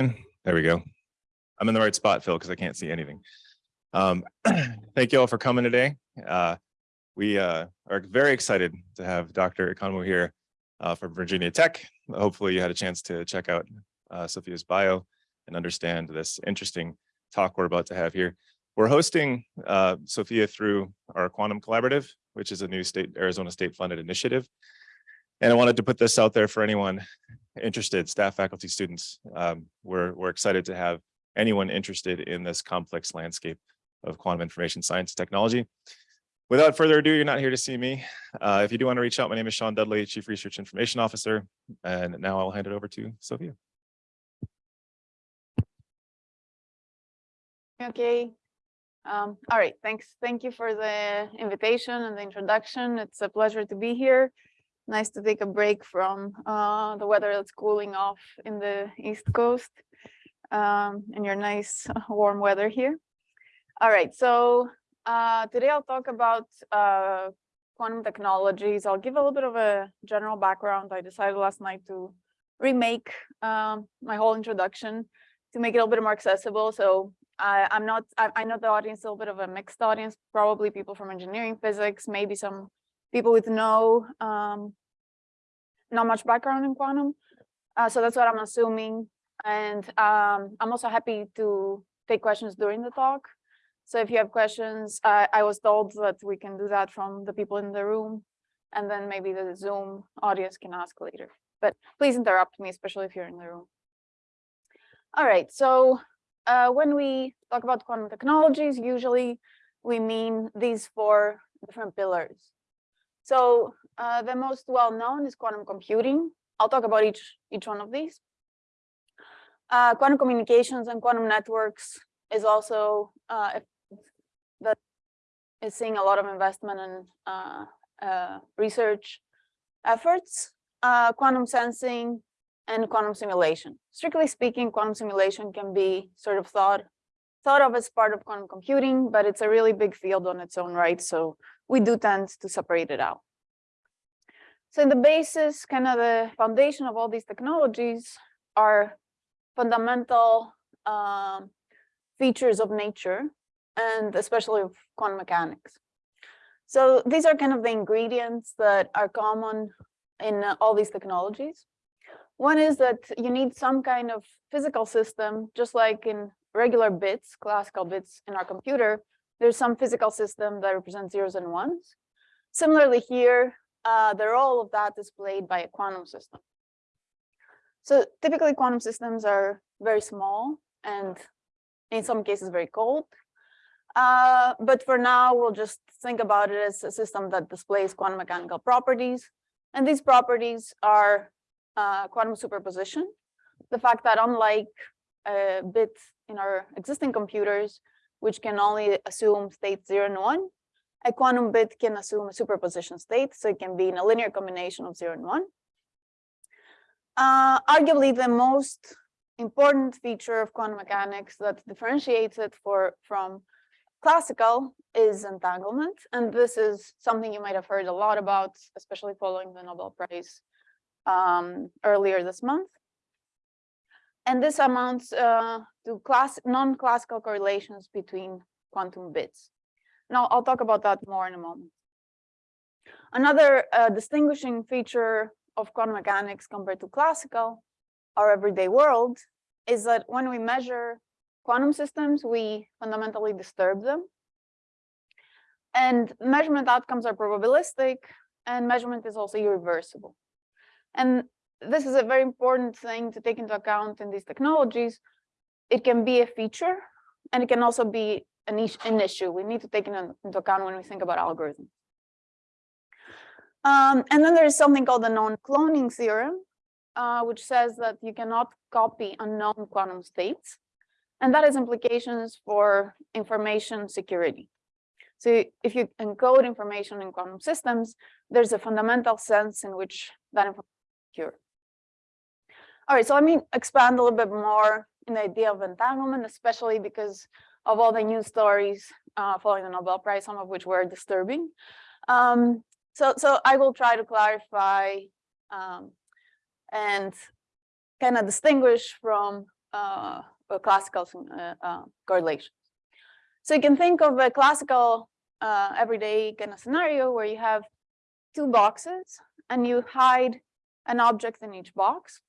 There we go. I'm in the right spot, Phil, because I can't see anything. Um, thank you all for coming today. Uh, we uh, are very excited to have Dr. Economou here uh, from Virginia Tech. Hopefully you had a chance to check out uh, Sophia's bio and understand this interesting talk we're about to have here. We're hosting uh, Sophia through our Quantum Collaborative, which is a new state Arizona state funded initiative. And I wanted to put this out there for anyone interested, staff, faculty, students. Um, we're, we're excited to have anyone interested in this complex landscape of quantum information science technology. Without further ado, you're not here to see me. Uh, if you do want to reach out, my name is Sean Dudley, Chief Research Information Officer. And now I'll hand it over to Sophia. Okay. Um, all right, thanks. Thank you for the invitation and the introduction. It's a pleasure to be here. Nice to take a break from uh, the weather that's cooling off in the East Coast um, and your nice warm weather here. All right, so uh, today I'll talk about uh, quantum technologies. I'll give a little bit of a general background. I decided last night to remake um, my whole introduction to make it a little bit more accessible. So I, I'm not, I, I know the audience is a little bit of a mixed audience, probably people from engineering physics, maybe some people with no, um, not much background in quantum. Uh, so that's what I'm assuming. And um, I'm also happy to take questions during the talk. So if you have questions, uh, I was told that we can do that from the people in the room, and then maybe the Zoom audience can ask later. But please interrupt me, especially if you're in the room. All right, so uh, when we talk about quantum technologies, usually we mean these four different pillars. So uh, the most well-known is quantum computing. I'll talk about each, each one of these. Uh, quantum communications and quantum networks is also uh, that is seeing a lot of investment and uh, uh, research efforts. quantum sensing and quantum simulation. Strictly speaking, quantum simulation can be sort of thought thought of as part of quantum computing, but it's a really big field on its own right. So we do tend to separate it out. So in the basis, kind of the foundation of all these technologies are fundamental um, features of nature and especially of quantum mechanics. So these are kind of the ingredients that are common in all these technologies. One is that you need some kind of physical system, just like in regular bits, classical bits in our computer, there's some physical system that represents zeros and ones. Similarly here, uh, the role of that is played by a quantum system. So typically quantum systems are very small and in some cases very cold. Uh, but for now, we'll just think about it as a system that displays quantum mechanical properties. And these properties are uh, quantum superposition, the fact that unlike a bit in our existing computers, which can only assume state zero and one, a quantum bit can assume a superposition state, so it can be in a linear combination of zero and one. Uh, arguably, the most important feature of quantum mechanics that differentiates it for, from classical is entanglement. And this is something you might have heard a lot about, especially following the Nobel Prize um, earlier this month. And this amounts uh, to class non-classical correlations between quantum bits. Now, I'll talk about that more in a moment. Another uh, distinguishing feature of quantum mechanics compared to classical, our everyday world, is that when we measure quantum systems, we fundamentally disturb them. And measurement outcomes are probabilistic, and measurement is also irreversible. And this is a very important thing to take into account in these technologies. It can be a feature, and it can also be an, an issue. We need to take it into account when we think about algorithms. Um, and then there is something called the non-cloning theorem, uh, which says that you cannot copy unknown quantum states. And that has implications for information security. So if you encode information in quantum systems, there's a fundamental sense in which that information is secure. All right, so let me expand a little bit more in the idea of entanglement, especially because of all the news stories uh, following the Nobel Prize, some of which were disturbing. Um, so, so I will try to clarify um, and kind of distinguish from uh, classical uh, uh, correlations. So you can think of a classical uh, everyday kind of scenario where you have two boxes and you hide an object in each box.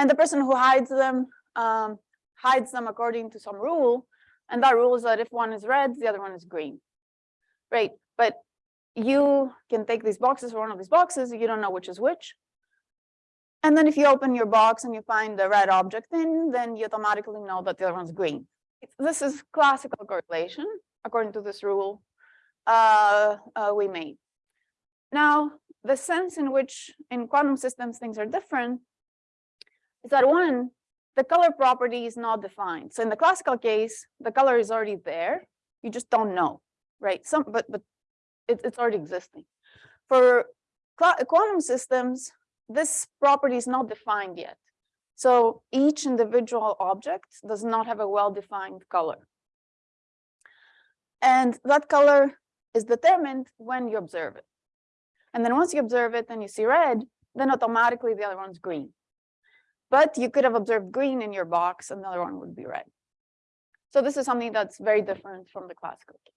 And the person who hides them um, hides them according to some rule. And that rule is that if one is red, the other one is green. Right. But you can take these boxes or one of these boxes, you don't know which is which. And then if you open your box and you find the red object in, then you automatically know that the other one's green. This is classical correlation, according to this rule uh, uh, we made. Now, the sense in which in quantum systems things are different is that one, the color property is not defined. So in the classical case, the color is already there. You just don't know, right? Some, but but it, it's already existing. For quantum systems, this property is not defined yet. So each individual object does not have a well-defined color. And that color is determined when you observe it. And then once you observe it and you see red, then automatically the other one's green. But you could have observed green in your box, and the other one would be red. So this is something that's very different from the classical case.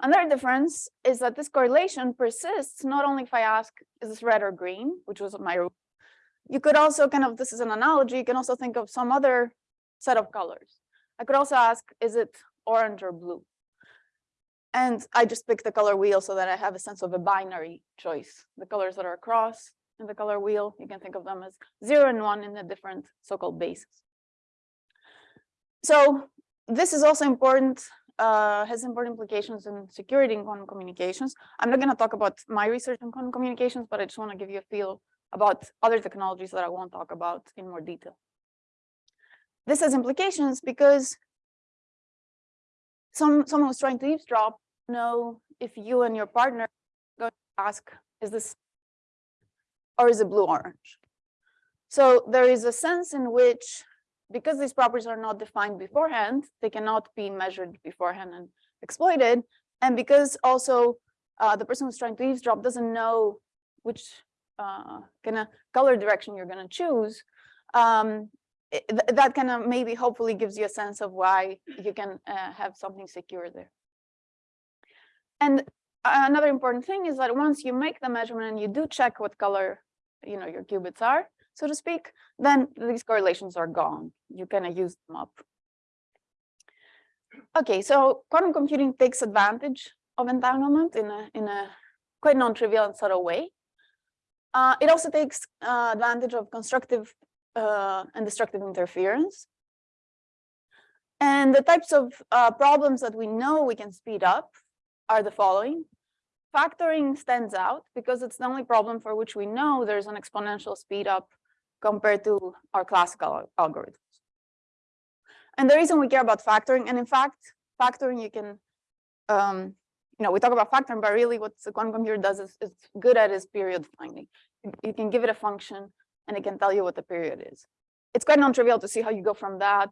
Another difference is that this correlation persists not only if I ask, is this red or green, which was my rule. You could also kind of, this is an analogy, you can also think of some other set of colors. I could also ask, is it orange or blue? And I just pick the color wheel so that I have a sense of a binary choice. The colors that are across in the color wheel, you can think of them as zero and one in the different so-called bases. So this is also important uh, has important implications in security in quantum communications. I'm not going to talk about my research in quantum communications, but I just want to give you a feel about other technologies that I won't talk about in more detail. This has implications because some someone who's trying to eavesdrop know if you and your partner go ask, is this or is it blue orange? So there is a sense in which because these properties are not defined beforehand, they cannot be measured beforehand and exploited. And because also uh, the person who's trying to eavesdrop doesn't know which uh, kind of color direction you're going to choose, um, it, that kind of maybe hopefully gives you a sense of why you can uh, have something secure there. And another important thing is that once you make the measurement and you do check what color you know your qubits are, so to speak, then these correlations are gone. You kind of use them up. Okay, so quantum computing takes advantage of entanglement in a, in a quite non-trivial and subtle way. Uh, it also takes uh, advantage of constructive uh, and destructive interference. And the types of uh, problems that we know we can speed up are the following. Factoring stands out because it's the only problem for which we know there's an exponential speed up compared to our classical algorithms. And the reason we care about factoring, and in fact, factoring you can, um, you know, we talk about factoring, but really what the quantum computer does is, is good at is period finding. You can give it a function and it can tell you what the period is. It's quite non-trivial to see how you go from that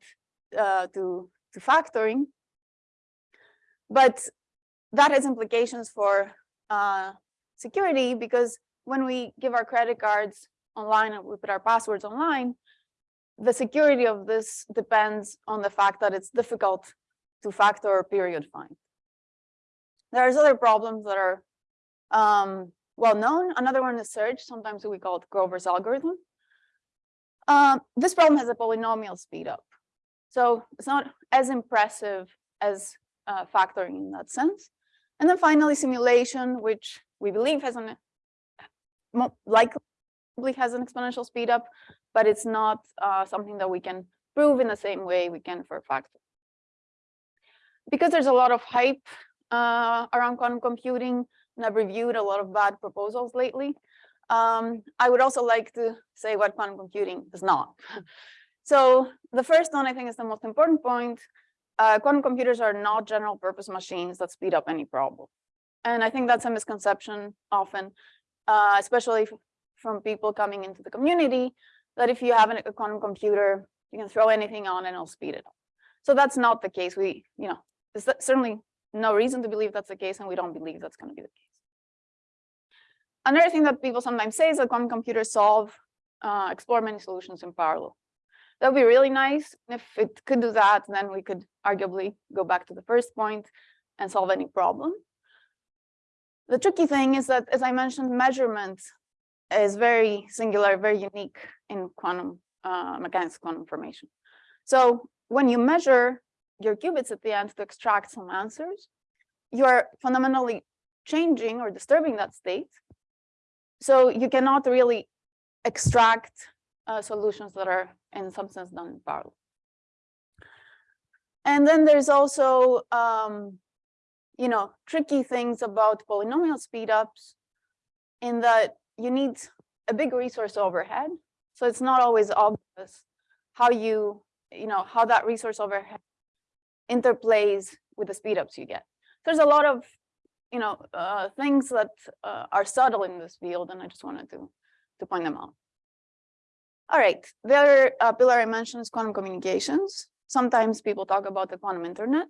uh, to, to factoring. But that has implications for uh, security because when we give our credit cards online and we put our passwords online, the security of this depends on the fact that it's difficult to factor or period find. There's other problems that are um, well known. Another one is search. Sometimes we call it Grover's algorithm. Uh, this problem has a polynomial speed up. So it's not as impressive as uh, factoring in that sense. And then finally, simulation, which we believe has an likely has an exponential speed up, but it's not uh, something that we can prove in the same way we can for a factor. Because there's a lot of hype uh, around quantum computing, and I've reviewed a lot of bad proposals lately, um, I would also like to say what quantum computing is not. so the first one I think is the most important point. Uh, quantum computers are not general purpose machines that speed up any problem. And I think that's a misconception often, uh, especially from people coming into the community that if you have a quantum computer, you can throw anything on and it'll speed it up. So that's not the case. We, you know, there's certainly no reason to believe that's the case, and we don't believe that's going to be the case. Another thing that people sometimes say is that quantum computers solve, uh, explore many solutions in parallel. That'd be really nice. If it could do that, then we could arguably go back to the first point and solve any problem. The tricky thing is that, as I mentioned, measurement is very singular, very unique in quantum uh, mechanics, quantum information. So when you measure your qubits at the end to extract some answers, you are fundamentally changing or disturbing that state. So you cannot really extract uh, solutions that are in some sense done in parallel. And then there's also, um, you know, tricky things about polynomial speedups in that you need a big resource overhead. So it's not always obvious how you, you know, how that resource overhead interplays with the speedups you get. There's a lot of, you know, uh, things that uh, are subtle in this field, and I just wanted to, to point them out. All right, the other uh, pillar I mentioned is quantum communications. Sometimes people talk about the quantum internet.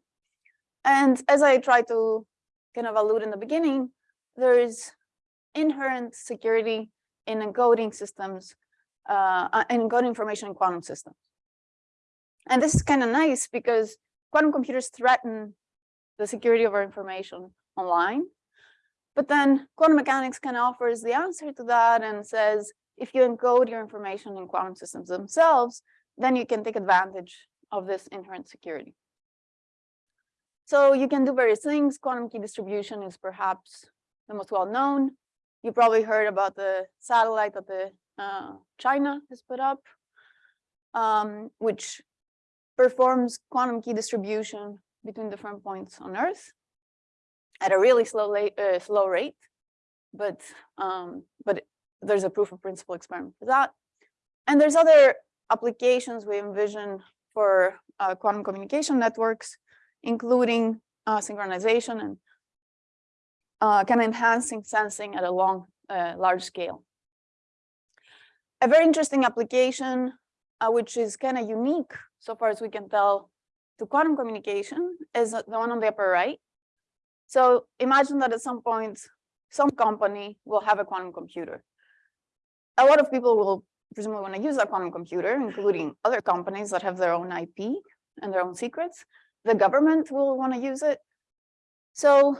And as I tried to kind of allude in the beginning, there is inherent security in encoding systems, uh, uh encoding information in quantum systems. And this is kind of nice because quantum computers threaten the security of our information online. But then quantum mechanics kind of offers the answer to that and says, if you encode your information in quantum systems themselves, then you can take advantage of this inherent security. So you can do various things. Quantum key distribution is perhaps the most well-known. You probably heard about the satellite that the uh, China has put up, um, which performs quantum key distribution between different points on Earth at a really slow, uh, slow rate, but um, but there's a proof of principle experiment for that. And there's other applications we envision for uh, quantum communication networks, including uh, synchronization and uh, kind of enhancing sensing at a long, uh, large scale. A very interesting application, uh, which is kind of unique so far as we can tell to quantum communication is the one on the upper right. So imagine that at some point, some company will have a quantum computer a lot of people will presumably want to use a quantum computer, including other companies that have their own IP and their own secrets. The government will want to use it. So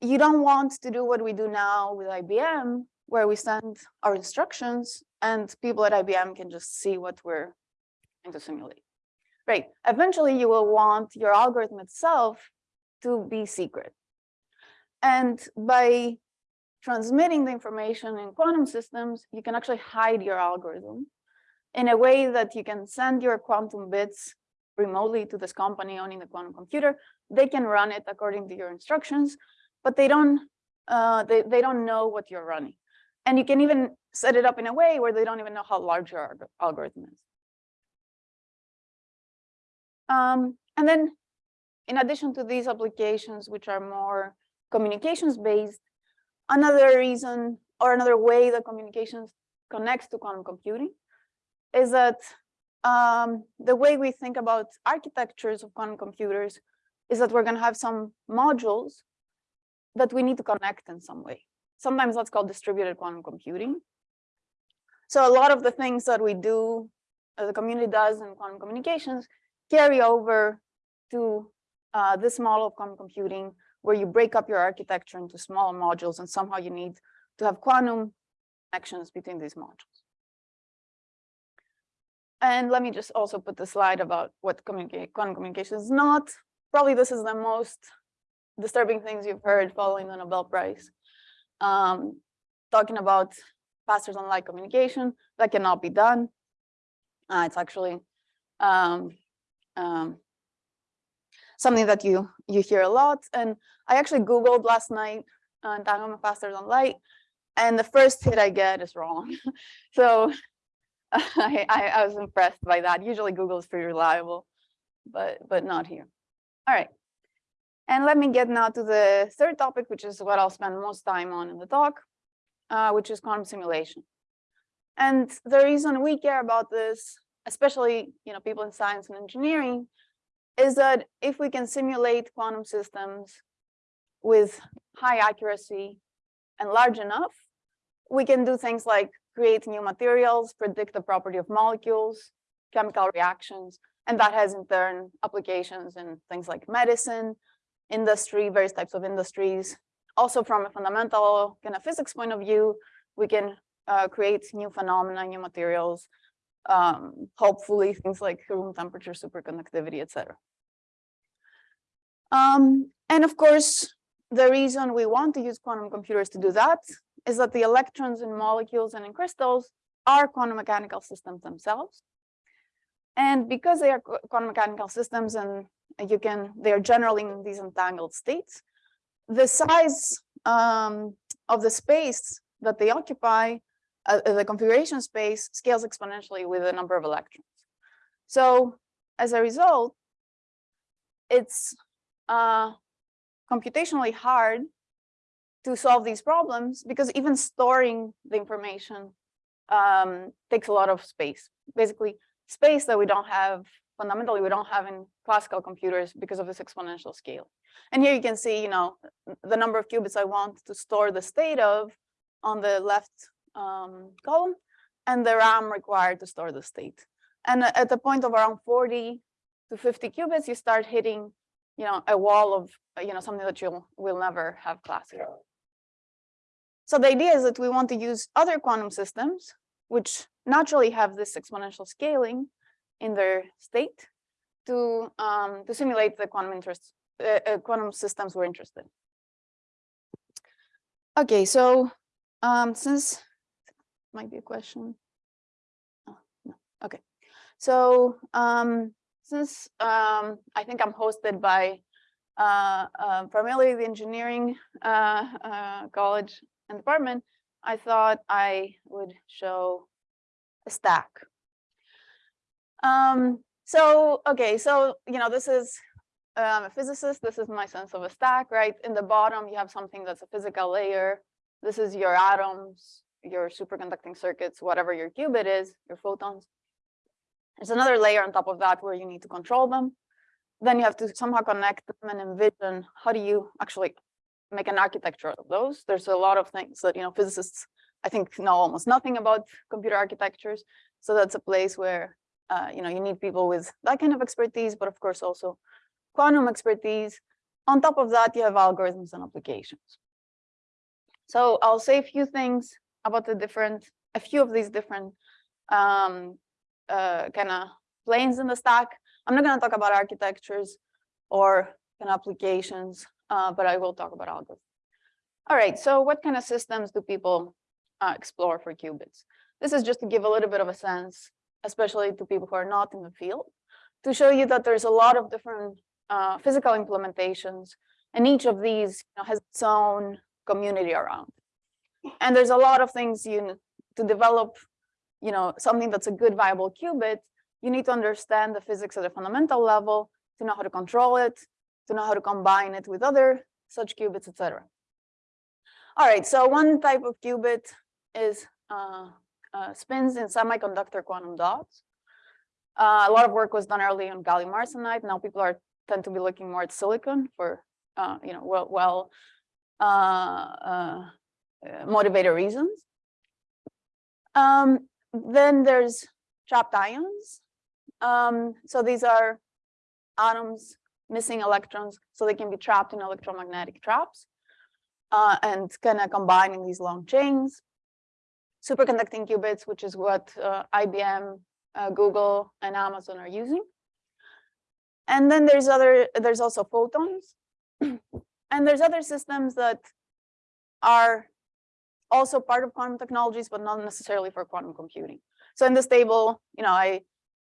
you don't want to do what we do now with IBM, where we send our instructions and people at IBM can just see what we're trying to simulate. Right. Eventually, you will want your algorithm itself to be secret. And by transmitting the information in quantum systems, you can actually hide your algorithm in a way that you can send your quantum bits remotely to this company owning the quantum computer. They can run it according to your instructions, but they don't uh, they, they don't know what you're running. And you can even set it up in a way where they don't even know how large your algorithm is. Um, and then in addition to these applications, which are more communications based, Another reason or another way that communications connects to quantum computing is that um, the way we think about architectures of quantum computers is that we're going to have some modules that we need to connect in some way. Sometimes that's called distributed quantum computing. So a lot of the things that we do, uh, the community does in quantum communications, carry over to uh, this model of quantum computing where you break up your architecture into small modules and somehow you need to have quantum connections between these modules. And let me just also put the slide about what communicate, quantum communication is not. Probably this is the most disturbing things you've heard following the Nobel Prize. Um, talking about faster than light communication, that cannot be done. Uh, it's actually um, um, something that you you hear a lot. And I actually Googled last night uh, entanglement faster than light, and the first hit I get is wrong. so I, I, I was impressed by that. Usually Google is pretty reliable, but but not here. All right. And let me get now to the third topic, which is what I'll spend most time on in the talk, uh, which is quantum simulation. And the reason we care about this, especially you know people in science and engineering, is that if we can simulate quantum systems with high accuracy and large enough, we can do things like create new materials, predict the property of molecules, chemical reactions, and that has in turn applications in things like medicine, industry, various types of industries. Also from a fundamental kind of physics point of view, we can uh, create new phenomena, new materials, um, hopefully things like room temperature, superconductivity, etc. Um, and of course, the reason we want to use quantum computers to do that is that the electrons in molecules and in crystals are quantum mechanical systems themselves. And because they are quantum mechanical systems and you can, they are generally in these entangled states, the size um, of the space that they occupy, uh, uh, the configuration space scales exponentially with the number of electrons. So as a result, it's uh, computationally hard to solve these problems because even storing the information um, takes a lot of space. Basically, space that we don't have, fundamentally, we don't have in classical computers because of this exponential scale. And here you can see, you know, the number of qubits I want to store the state of on the left um, column and the RAM required to store the state. And at the point of around 40 to 50 qubits, you start hitting, you know, a wall of, you know, something that you'll will never have classical. So the idea is that we want to use other quantum systems, which naturally have this exponential scaling in their state to um, to simulate the quantum interest uh, uh, quantum systems we're interested. in. Okay, so um, since might be a question. Oh, no. Okay, so um, since um, I think I'm hosted by uh, uh, primarily the engineering uh, uh, college and department, I thought I would show a stack. Um, so, okay, so, you know, this is um, a physicist. This is my sense of a stack, right? In the bottom, you have something that's a physical layer. This is your atoms, your superconducting circuits, whatever your qubit is, your photons. There's another layer on top of that where you need to control them. Then you have to somehow connect them and envision how do you actually make an architecture of those. There's a lot of things that, you know, physicists, I think, know almost nothing about computer architectures. So that's a place where, uh, you know, you need people with that kind of expertise, but of course also quantum expertise. On top of that, you have algorithms and applications. So I'll say a few things about the different, a few of these different um, uh, kind of planes in the stack. I'm not going to talk about architectures or kind of applications, uh, but I will talk about algorithms. All right, so what kind of systems do people uh, explore for qubits? This is just to give a little bit of a sense, especially to people who are not in the field, to show you that there's a lot of different uh, physical implementations, and each of these you know, has its own community around. And there's a lot of things you to develop, you know, something that's a good viable qubit, you need to understand the physics at a fundamental level to know how to control it, to know how to combine it with other such qubits, etc. All right, so one type of qubit is uh, uh, spins in semiconductor quantum dots. Uh, a lot of work was done early on gallium arsenide. Now people are tend to be looking more at silicon for uh, you know well well uh, motivated reasons. Um, then there's trapped ions. Um, so these are atoms missing electrons, so they can be trapped in electromagnetic traps uh, and kind of combining these long chains. Superconducting qubits, which is what uh, IBM, uh, Google, and Amazon are using. And then there's other, there's also photons. and there's other systems that are also part of quantum technologies, but not necessarily for quantum computing. So in this table, you know, I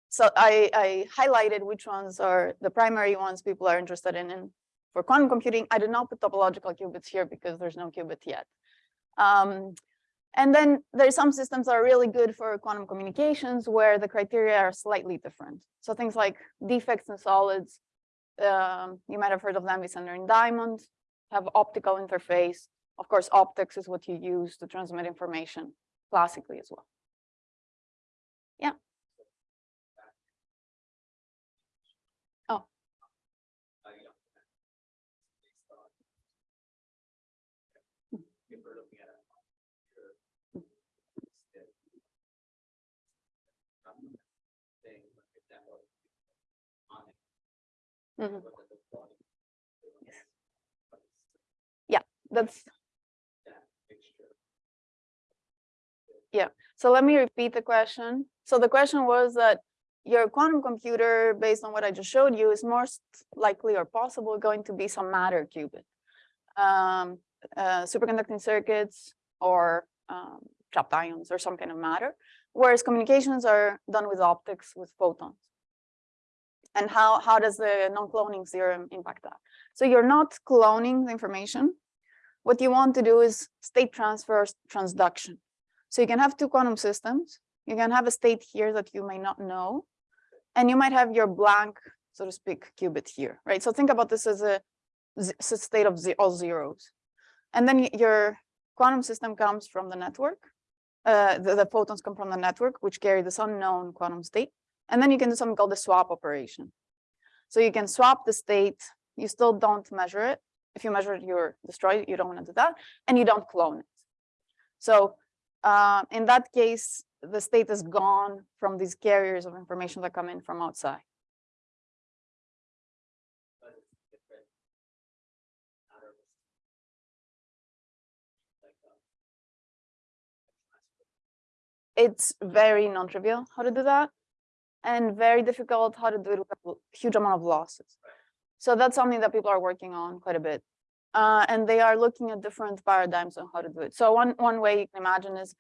so I, I highlighted which ones are the primary ones people are interested in. And for quantum computing, I did not put topological qubits here because there's no qubit yet. Um, and then there's some systems that are really good for quantum communications where the criteria are slightly different. So things like defects in solids, um, you might have heard of Lambda-Center and Diamond, have optical interface. Of course, optics is what you use to transmit information classically as well. Yeah. Oh. Mhm. Yeah, that's. Yeah, so let me repeat the question. So the question was that your quantum computer, based on what I just showed you, is most likely or possible going to be some matter qubit. Um, uh, superconducting circuits or um, trapped ions or some kind of matter, whereas communications are done with optics with photons. And how, how does the non-cloning theorem impact that? So you're not cloning the information. What you want to do is state transfer transduction. So you can have two quantum systems. You can have a state here that you may not know, and you might have your blank, so to speak, qubit here, right? So think about this as a state of all zeros. And then your quantum system comes from the network. Uh, the, the photons come from the network, which carry this unknown quantum state. And then you can do something called the swap operation. So you can swap the state. You still don't measure it. If you measure it, you're destroyed. You don't want to do that. And you don't clone it. So uh, in that case, the state is gone from these carriers of information that come in from outside. It's very non-trivial how to do that and very difficult how to do it with a huge amount of losses. So that's something that people are working on quite a bit. Uh, and they are looking at different paradigms on how to do it. So one, one way you can imagine is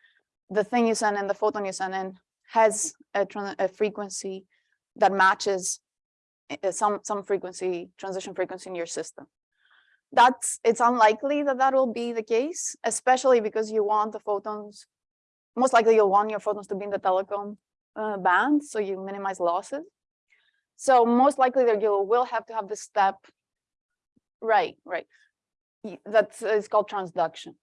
the thing you send in, the photon you send in has a, a frequency that matches uh, some, some frequency, transition frequency in your system. That's, it's unlikely that that will be the case, especially because you want the photons, most likely you'll want your photons to be in the telecom uh, band, so you minimize losses. So most likely that you will have to have this step. Right, right. Y- That is called transduction.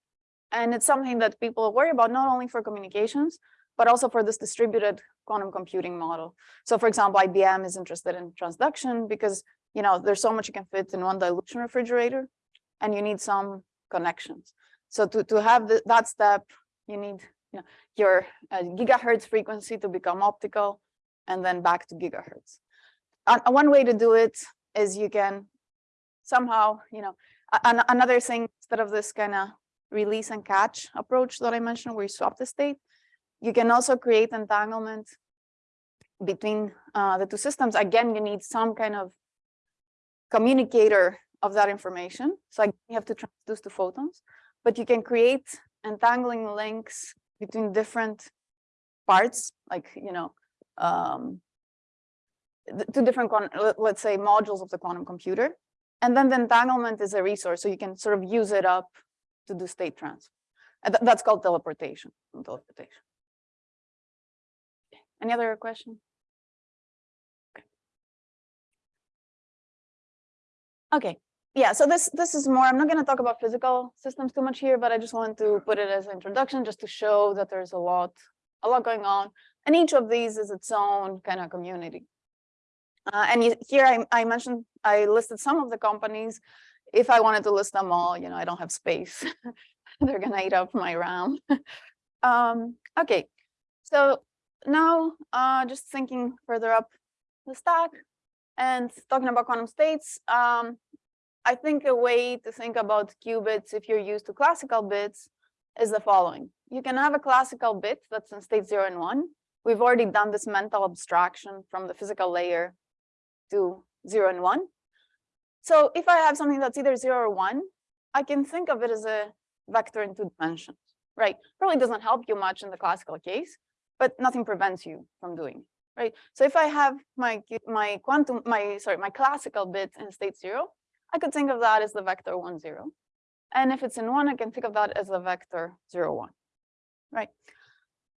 And it's something that people worry about not only for communications, but also for this distributed quantum computing model. So for example, IBM is interested in transduction because, you know, there's so much you can fit in one dilution refrigerator and you need some connections. So to, to have the, that step, you need, you know, your uh, gigahertz frequency to become optical and then back to gigahertz. One way to do it is you can somehow, you know, an- another thing instead of this kind of release and catch approach that I mentioned where you swap the state, you can also create entanglement between uh, the two systems. Again, you need some kind of communicator of that information. So again, you have to transduce the photons, but you can create entangling links between different parts, like, you know, um, two different, let's say modules of the quantum computer. And then the entanglement is a resource, so you can sort of use it up to do state transfer. And tha- that's called teleportation. Teleportation. Any other question? Okay. Okay, yeah, so this this is more, I'm not gonna talk about physical systems too much here, but I just want to put it as an introduction just to show that there's a lot, a lot going on. And each of these is its own kind of community. Uh, and here I, I mentioned, I listed some of the companies. If I wanted to list them all, you know, I don't have space. They're gonna eat up my RAM. Um, okay, so now, uh, just thinking further up the stack and talking about quantum states, um, I think a way to think about qubits if you're used to classical bits is the following. You can have a classical bit that's in state zero and one. We've already done this mental abstraction from the physical layer to zero and one. So if I have something that's either zero or one, I can think of it as a vector in two dimensions, right? Probably doesn't help you much in the classical case, but nothing prevents you from doing, it, right? So if I have my my quantum, my sorry, my classical bit in state zero, I could think of that as the vector one zero. And if it's in one, I can think of that as the vector zero one, right?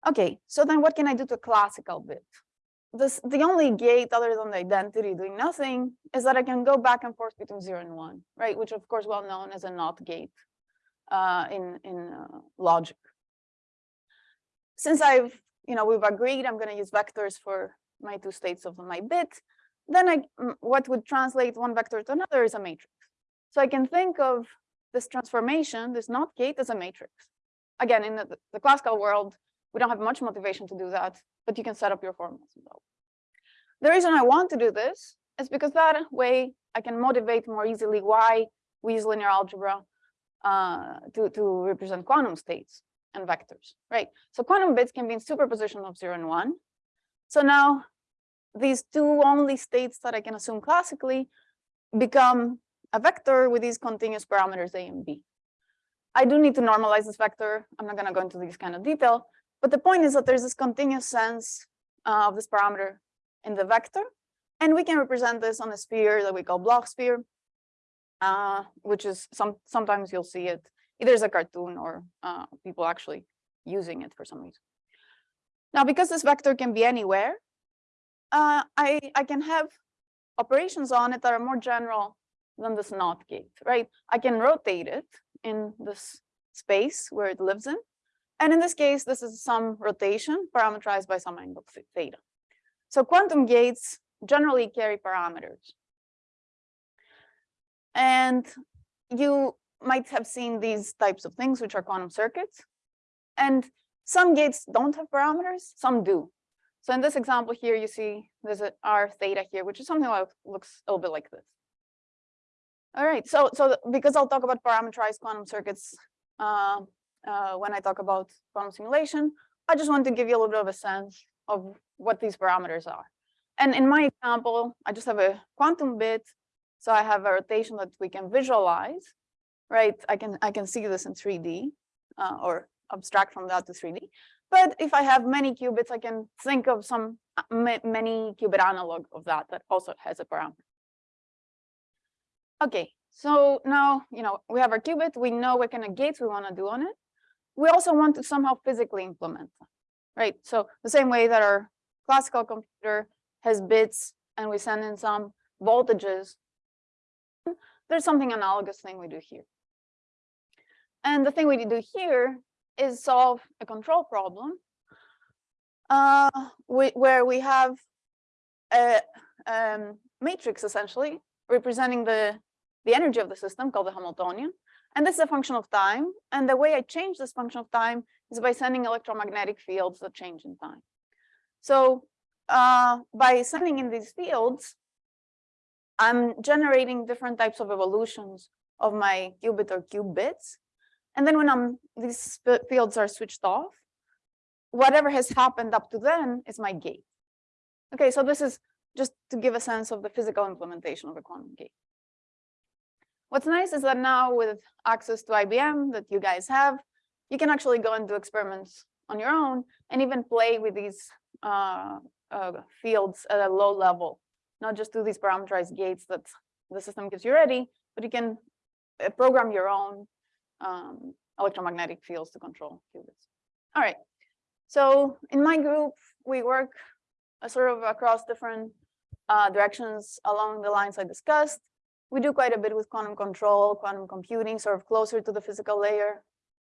Okay, so then what can I do to a classical bit? This, the only gate other than the identity doing nothing is that I can go back and forth between zero and one, right? Which of course well known as a NOT gate uh, in, in uh, logic. Since I've, you know, we've agreed I'm gonna use vectors for my two states of my bit, then I, what would translate one vector to another is a matrix. So I can think of this transformation, this NOT gate as a matrix. Again, in the, the classical world, we don't have much motivation to do that, but you can set up your and. The reason I want to do this is because that way I can motivate more easily why we use linear algebra uh, to, to represent quantum states and vectors, right? So quantum bits can be in superposition of zero and one. So now these two only states that I can assume classically become a vector with these continuous parameters a and b. I do need to normalize this vector. I'm not going to go into this kind of detail, but the point is that there's this continuous sense uh, of this parameter in the vector, and we can represent this on a sphere that we call Bloch sphere, uh, which is some sometimes you'll see it either as a cartoon or uh, people actually using it for some reason. Now, because this vector can be anywhere, uh, I, I can have operations on it that are more general than this NOT gate, right? I can rotate it in this space where it lives in. And in this case, this is some rotation parameterized by some angle theta. So quantum gates generally carry parameters. And you might have seen these types of things, which are quantum circuits. And some gates don't have parameters, some do. So in this example here, you see there's an R theta here, which is something that looks a little bit like this. All right, so so because I'll talk about parameterized quantum circuits uh, uh, when I talk about quantum simulation, I just want to give you a little bit of a sense of what these parameters are. And in my example, I just have a quantum bit, so I have a rotation that we can visualize, right? I can I can see this in 3D uh, or abstract from that to 3D. But if I have many qubits, I can think of some uh, many qubit analog of that that also has a parameter. Okay, so now, you know, we have our qubit, we know what kind of gates we want to do on it. We also want to somehow physically implement them, right? So the same way that our classical computer has bits and we send in some voltages, there's something analogous thing we do here. And the thing we do here is solve a control problem uh, we, where we have a um, matrix essentially representing the the energy of the system called the Hamiltonian. And this is a function of time. And the way I change this function of time is by sending electromagnetic fields that change in time. So uh, by sending in these fields, I'm generating different types of evolutions of my qubit or qubits. And then when I'm these fields are switched off, whatever has happened up to then is my gate. Okay, so this is just to give a sense of the physical implementation of a quantum gate. What's nice is that now with access to IBM that you guys have, you can actually go and do experiments on your own and even play with these uh, uh, fields at a low level, not just do these parameterized gates that the system gives you ready, but you can uh, program your own um, electromagnetic fields to control qubits. All right, so in my group, we work uh, sort of across different uh, directions along the lines I discussed we do quite a bit with quantum control, quantum computing, sort of closer to the physical layer.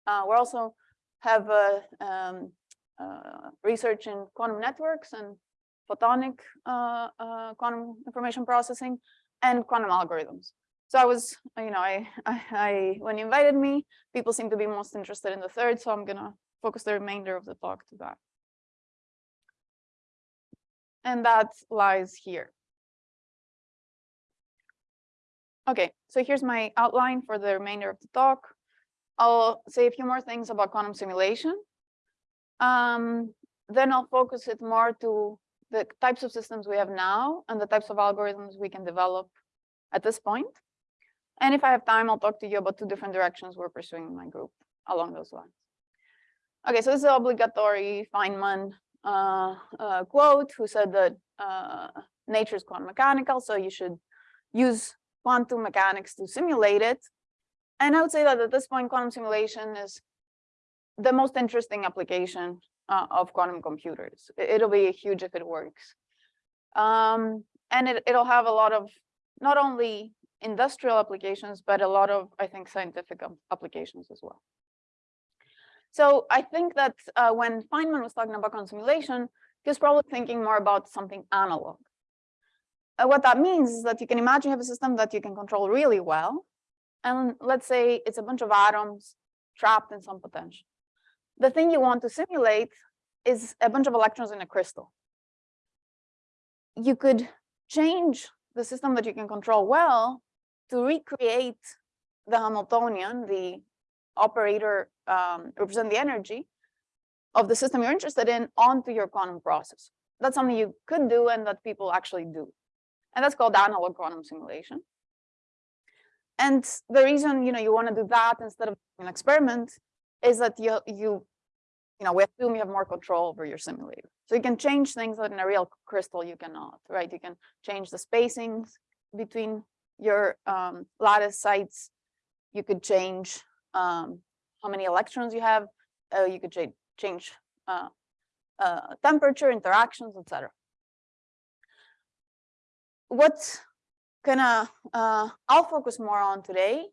Uh, we also have uh, um, uh, research in quantum networks and photonic uh, uh, quantum information processing and quantum algorithms. So I was, you know, I, I, I, when you invited me, people seem to be most interested in the third, so I'm gonna focus the remainder of the talk to that. And that lies here. Okay, so here's my outline for the remainder of the talk. I'll say a few more things about quantum simulation. Um, then I'll focus it more to the types of systems we have now and the types of algorithms we can develop at this point. And if I have time, I'll talk to you about two different directions we're pursuing in my group along those lines. Okay, so this is obligatory Feynman uh, uh, quote who said that uh, nature is quantum mechanical, so you should use quantum mechanics to simulate it. And I would say that at this point, quantum simulation is the most interesting application uh, of quantum computers. It'll be huge if it works. Um, and it, it'll have a lot of not only industrial applications, but a lot of, I think, scientific applications as well. So I think that uh, when Feynman was talking about quantum simulation, he was probably thinking more about something analog. Uh, what that means is that you can imagine you have a system that you can control really well. And let's say it's a bunch of atoms trapped in some potential. The thing you want to simulate is a bunch of electrons in a crystal. You could change the system that you can control well to recreate the Hamiltonian, the operator um, represent the energy of the system you're interested in onto your quantum process. That's something you could do and that people actually do. And that's called analog quantum simulation. And the reason you know you want to do that instead of an experiment is that you you you know we assume you have more control over your simulator. So you can change things that in a real crystal you cannot, right? You can change the spacings between your um, lattice sites. You could change um, how many electrons you have. Uh, you could cha change uh, uh, temperature, interactions, etc. What gonna uh, I'll focus more on today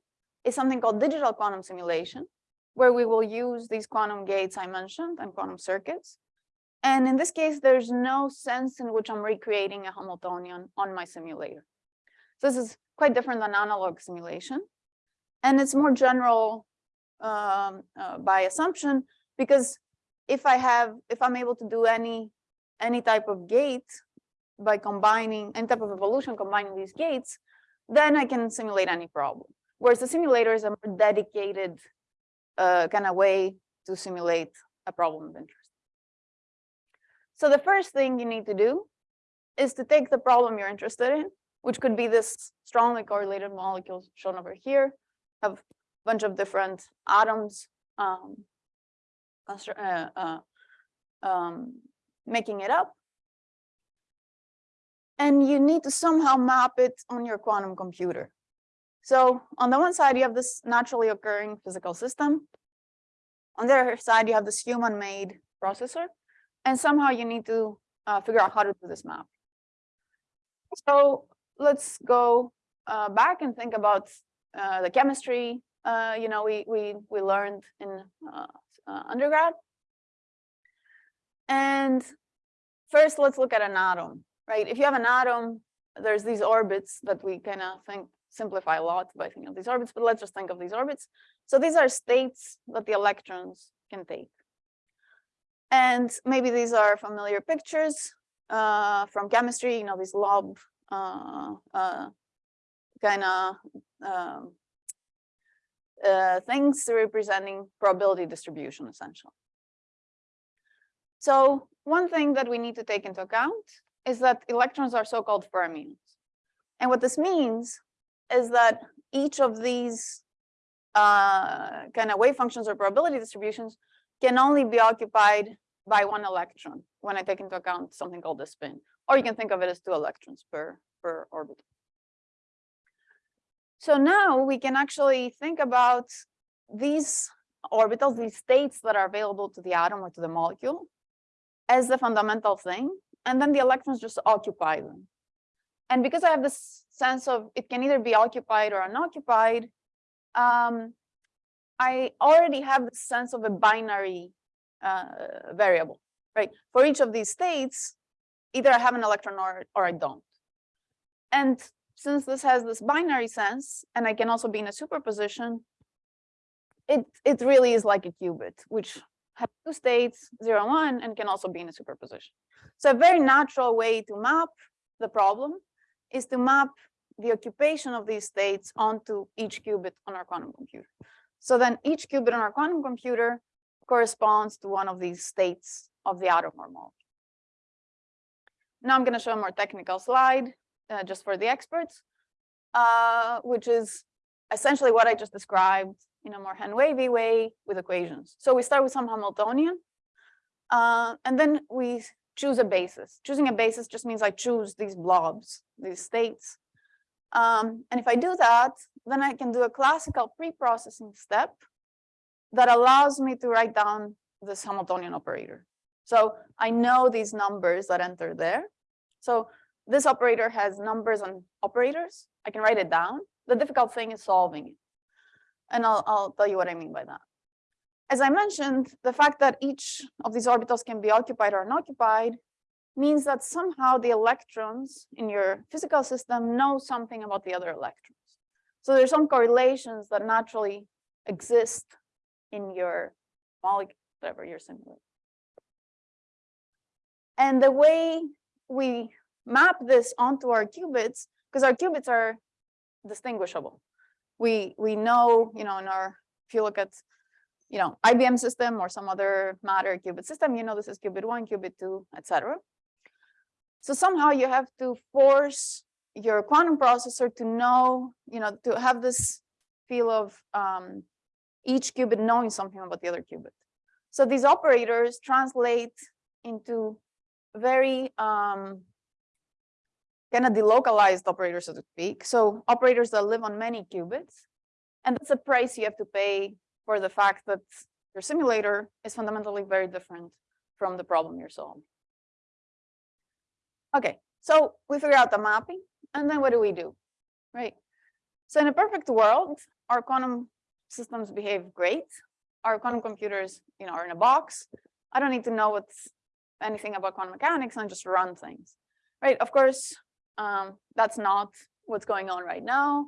is something called digital quantum simulation, where we will use these quantum gates I mentioned and quantum circuits. And in this case, there's no sense in which I'm recreating a Hamiltonian on my simulator. So this is quite different than analog simulation. And it's more general um, uh, by assumption, because if I have, if I'm able to do any, any type of gate by combining any type of evolution, combining these gates, then I can simulate any problem. Whereas the simulator is a more dedicated uh, kind of way to simulate a problem of interest. So the first thing you need to do is to take the problem you're interested in, which could be this strongly correlated molecules shown over here, have a bunch of different atoms um, uh, uh, um, making it up. And you need to somehow map it on your quantum computer. So on the one side, you have this naturally occurring physical system. On the other side, you have this human-made processor. And somehow you need to uh, figure out how to do this map. So let's go uh, back and think about uh, the chemistry, uh, you know, we, we, we learned in uh, uh, undergrad. And first, let's look at an atom, right? If you have an atom, there's these orbits that we kind of think simplify a lot by thinking of these orbits, but let's just think of these orbits. So these are states that the electrons can take. And maybe these are familiar pictures uh, from chemistry, you know, these lob uh, uh, kind of um, uh, things representing probability distribution, essentially. So one thing that we need to take into account is that electrons are so-called fermions. And what this means is that each of these uh, kind of wave functions or probability distributions can only be occupied by one electron when I take into account something called the spin. Or you can think of it as two electrons per, per orbital. So now we can actually think about these orbitals, these states that are available to the atom or to the molecule as the fundamental thing, and then the electrons just occupy them. And because I have this sense of it can either be occupied or unoccupied, um, I already have the sense of a binary uh, variable, right? For each of these states, either I have an electron or, or I don't. And since this has this binary sense, and I can also be in a superposition, it, it really is like a qubit, which has two states, zero, one, and can also be in a superposition. So a very natural way to map the problem is to map the occupation of these states onto each qubit on our quantum computer. So then each qubit on our quantum computer corresponds to one of these states of the atom or molecule. Now I'm going to show a more technical slide uh, just for the experts, uh, which is essentially what I just described in a more hand wavy way with equations. So we start with some Hamiltonian, uh, and then we choose a basis. Choosing a basis just means I choose these blobs, these states. Um, and if I do that, then I can do a classical pre-processing step that allows me to write down this Hamiltonian operator. So I know these numbers that enter there. So this operator has numbers and operators. I can write it down. The difficult thing is solving it. And I'll, I'll tell you what I mean by that. As I mentioned, the fact that each of these orbitals can be occupied or unoccupied means that somehow the electrons in your physical system know something about the other electrons. So there's some correlations that naturally exist in your molecule, whatever you're simulating. And the way we map this onto our qubits because our qubits are distinguishable. We, we know, you know, in our, if you look at, you know, IBM system or some other matter qubit system, you know, this is qubit one, qubit two, etc. So somehow you have to force your quantum processor to know, you know, to have this feel of um, each qubit knowing something about the other qubit. So these operators translate into very um, kind of delocalized operators, so to speak. So operators that live on many qubits. And that's a price you have to pay for the fact that your simulator is fundamentally very different from the problem you're solving. Okay, so we figure out the mapping, and then what do we do, right? So in a perfect world, our quantum systems behave great. Our quantum computers, you know, are in a box. I don't need to know what's anything about quantum mechanics and just run things, right? Of course, um, that's not what's going on right now.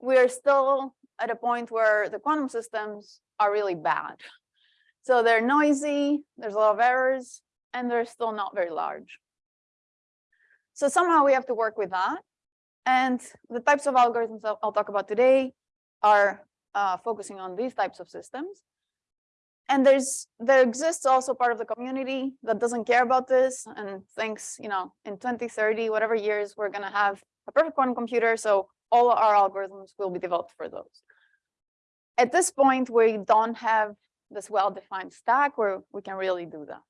We're still at a point where the quantum systems are really bad. So they're noisy, there's a lot of errors, and they're still not very large. So somehow we have to work with that. And the types of algorithms I'll, I'll talk about today are uh, focusing on these types of systems. And there's there exists also part of the community that doesn't care about this and thinks, you know, in 2030, whatever years, we're going to have a perfect quantum computer. So all our algorithms will be developed for those. At this point, we don't have this well-defined stack where we can really do that.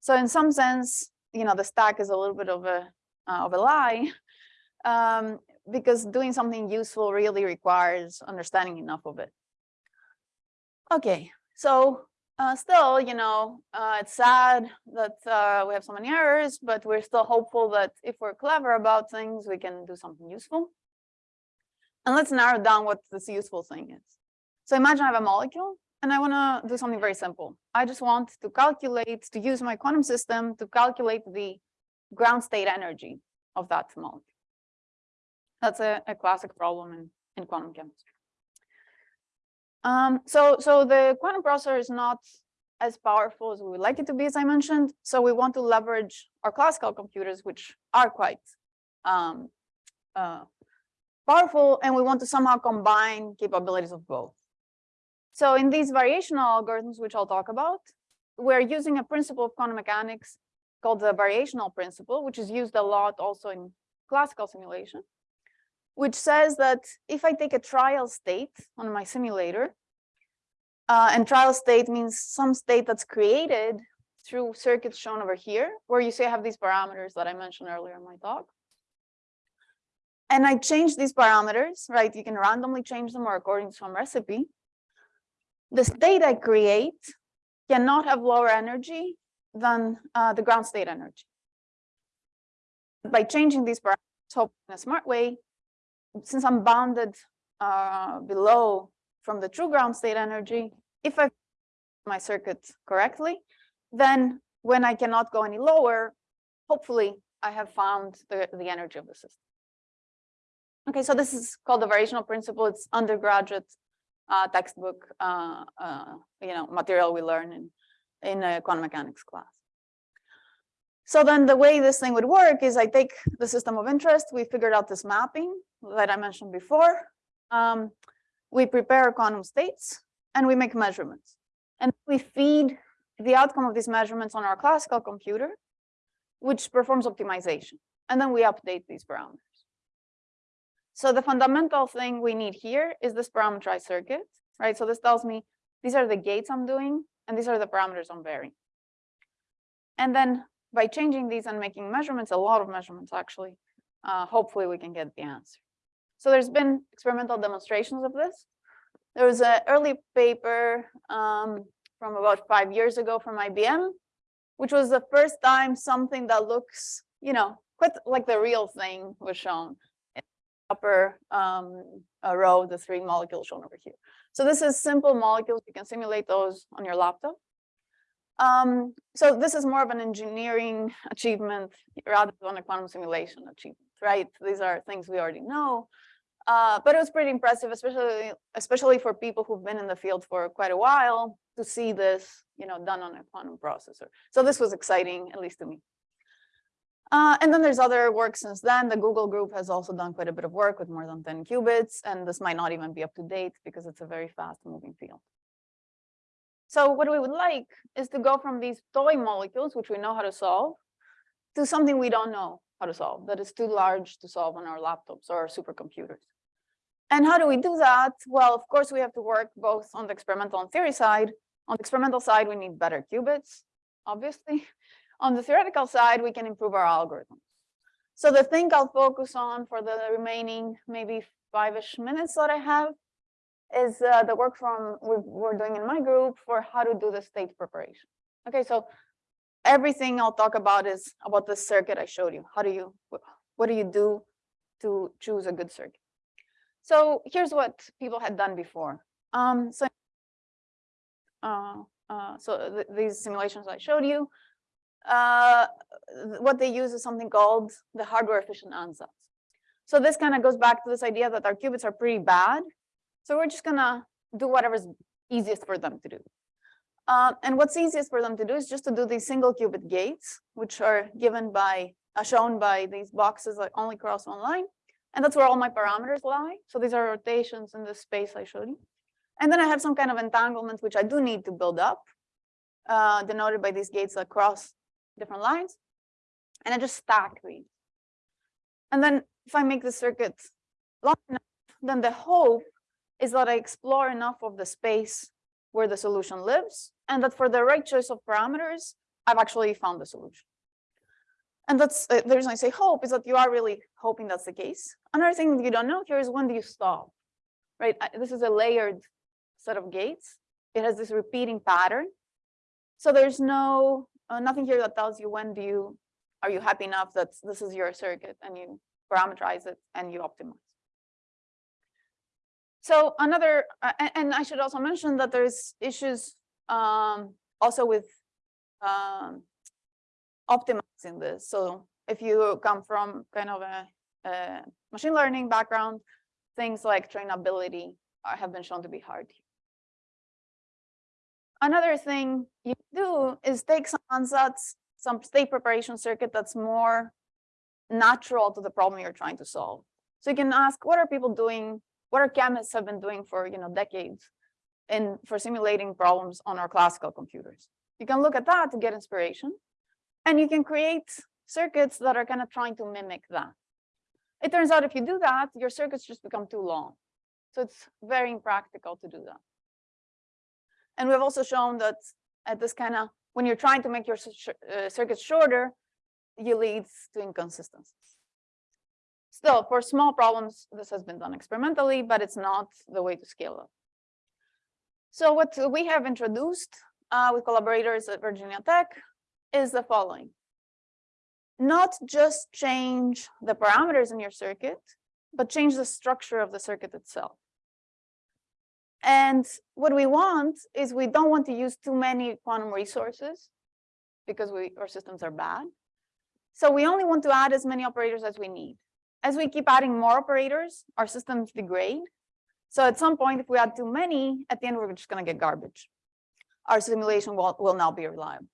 So in some sense, you know, the stack is a little bit of a uh, of a lie, um, because doing something useful really requires understanding enough of it. Okay, so uh, still, you know, uh, it's sad that uh, we have so many errors, but we're still hopeful that if we're clever about things, we can do something useful. And let's narrow down what this useful thing is. So imagine I have a molecule and I want to do something very simple. I just want to calculate, to use my quantum system to calculate the ground state energy of that molecule. That's a, a classic problem in, in quantum chemistry. Um, so, so the quantum processor is not as powerful as we would like it to be, as I mentioned. So we want to leverage our classical computers, which are quite um, uh, powerful, and we want to somehow combine capabilities of both. So in these variational algorithms, which I'll talk about, we're using a principle of quantum mechanics called the variational principle, which is used a lot also in classical simulation, which says that if I take a trial state on my simulator, uh, and trial state means some state that's created through circuits shown over here, where you see I have these parameters that I mentioned earlier in my talk. And I change these parameters, right? You can randomly change them or according to some recipe. The state I create cannot have lower energy than uh, the ground state energy. By changing these parameters, in a smart way, since I'm bounded uh, below from the true ground state energy, if I my circuit correctly, then when I cannot go any lower, hopefully I have found the, the energy of the system. Okay, so this is called the variational principle. It's undergraduate uh, textbook, uh, uh, you know, material we learn in in a quantum mechanics class. So then the way this thing would work is I take the system of interest, we figured out this mapping that I mentioned before. Um, we prepare quantum states and we make measurements. And we feed the outcome of these measurements on our classical computer, which performs optimization. And then we update these parameters. So the fundamental thing we need here is this parameterized circuit, right? So this tells me these are the gates I'm doing, and these are the parameters I'm varying. And then by changing these and making measurements, a lot of measurements actually, uh, hopefully we can get the answer. So there's been experimental demonstrations of this. There was an early paper um, from about five years ago from IBM, which was the first time something that looks, you know, quite like the real thing was shown. In upper um, row, the three molecules shown over here. So this is simple molecules. You can simulate those on your laptop. Um, so this is more of an engineering achievement rather than a quantum simulation achievement, right? These are things we already know. Uh, but it was pretty impressive, especially especially for people who've been in the field for quite a while to see this, you know, done on a quantum processor. So this was exciting, at least to me. Uh, and then there's other work since then. The Google group has also done quite a bit of work with more than 10 qubits, and this might not even be up to date because it's a very fast moving field. So what we would like is to go from these toy molecules, which we know how to solve, to something we don't know how to solve, that is too large to solve on our laptops or our supercomputers. And how do we do that? Well, of course, we have to work both on the experimental and theory side. On the experimental side, we need better qubits, obviously. On the theoretical side, we can improve our algorithms. So the thing I'll focus on for the remaining maybe five-ish minutes that I have is uh, the work from we we're doing in my group for how to do the state preparation. Okay, so everything I'll talk about is about the circuit I showed you. How do you, what do you do to choose a good circuit? So here's what people had done before. Um, so, uh, uh, so th these simulations I showed you, uh, what they use is something called the hardware efficient ansatz. So this kind of goes back to this idea that our qubits are pretty bad. So we're just gonna do whatever's easiest for them to do. Uh, and what's easiest for them to do is just to do these single qubit gates, which are given by, uh, shown by these boxes that only cross one line. And that's where all my parameters lie. So these are rotations in the space I showed you. And then I have some kind of entanglement, which I do need to build up, uh, denoted by these gates that cross different lines. And I just stack these. And then if I make the circuit long enough, then the hope is that I explore enough of the space where the solution lives, and that for the right choice of parameters, I've actually found the solution. And that's uh, the reason I say hope is that you are really hoping that's the case. Another thing you don't know here is when do you stop, right? This is a layered set of gates. It has this repeating pattern. So there's no, uh, nothing here that tells you when do you, are you happy enough that this is your circuit and you parameterize it and you optimize. So another, uh, and I should also mention that there's issues um, also with um, optimizing this. So if you come from kind of a, a machine learning background, things like trainability are, have been shown to be hard. Another thing you do is take some ansatz, some state preparation circuit that's more natural to the problem you're trying to solve. So you can ask, what are people doing? What are chemists have been doing for you know decades in for simulating problems on our classical computers? You can look at that to get inspiration. And you can create circuits that are kind of trying to mimic that. It turns out if you do that, your circuits just become too long. So it's very impractical to do that. And we've also shown that at this kind of, when you're trying to make your uh, circuits shorter, you leads to inconsistencies. Still, for small problems, this has been done experimentally, but it's not the way to scale up. So what we have introduced uh, with collaborators at Virginia Tech is the following. Not just change the parameters in your circuit, but change the structure of the circuit itself. And what we want is we don't want to use too many quantum resources because we our systems are bad. So we only want to add as many operators as we need. As we keep adding more operators, our systems degrade. So at some point, if we add too many, at the end, we're just going to get garbage. Our simulation will, will not be reliable.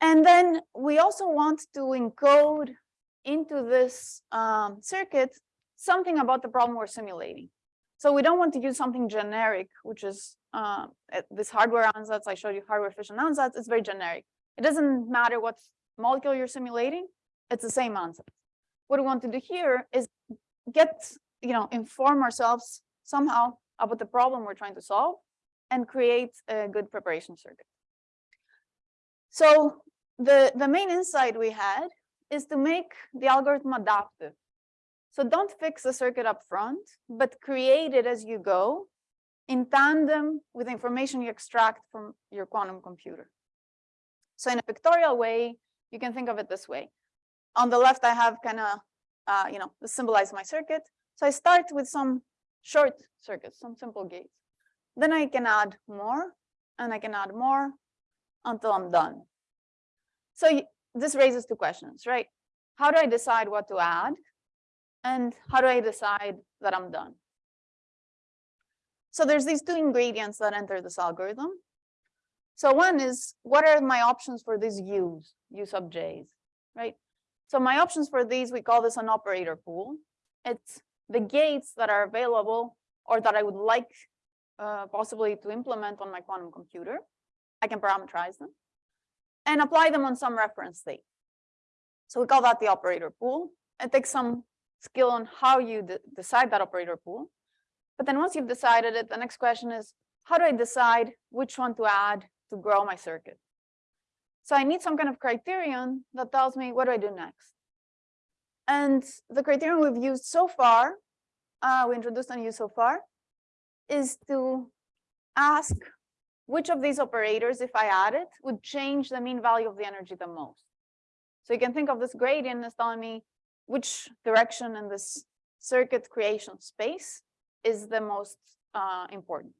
And then we also want to encode into this um, circuit something about the problem we're simulating. So we don't want to use something generic, which is uh, this hardware ansatz. I showed you hardware efficient ansatz. It's very generic. It doesn't matter what molecule you're simulating. It's the same ansatz. What we want to do here is get, you know, inform ourselves somehow about the problem we're trying to solve and create a good preparation circuit. So the, the main insight we had is to make the algorithm adaptive. So don't fix the circuit up front, but create it as you go in tandem with the information you extract from your quantum computer. So in a pictorial way, you can think of it this way. On the left, I have kind of, uh, you know, symbolize my circuit. So I start with some short circuits, some simple gates. Then I can add more and I can add more until I'm done. So this raises two questions, right? How do I decide what to add? And how do I decide that I'm done? So there's these two ingredients that enter this algorithm. So one is, what are my options for these u's, u sub j's, right? So my options for these, we call this an operator pool. It's the gates that are available or that I would like uh, possibly to implement on my quantum computer. I can parameterize them and apply them on some reference state. So we call that the operator pool. It takes some skill on how you de decide that operator pool. But then once you've decided it, the next question is, how do I decide which one to add to grow my circuit? So I need some kind of criterion that tells me what do I do next. And the criterion we've used so far, uh, we introduced and used so far, is to ask which of these operators, if I add it, would change the mean value of the energy the most. So you can think of this gradient as telling me which direction in this circuit creation space is the most uh, important.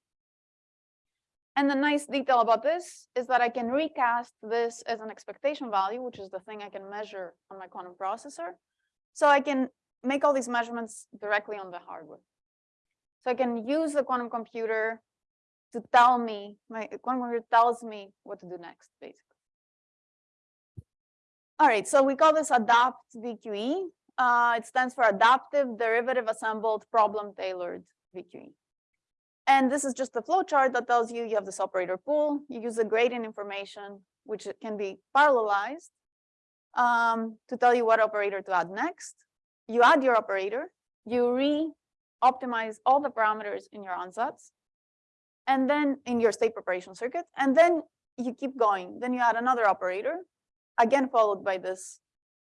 And the nice detail about this is that I can recast this as an expectation value, which is the thing I can measure on my quantum processor. So I can make all these measurements directly on the hardware. So I can use the quantum computer to tell me, my quantum computer tells me what to do next, basically. All right, so we call this ADAPT VQE. Uh, it stands for Adaptive Derivative Assembled Problem Tailored VQE. And this is just a flow chart that tells you you have this operator pool. You use the gradient information, which can be parallelized um, to tell you what operator to add next. You add your operator, you re-optimize all the parameters in your ansatz, and then in your state preparation circuit, and then you keep going. Then you add another operator, again followed by this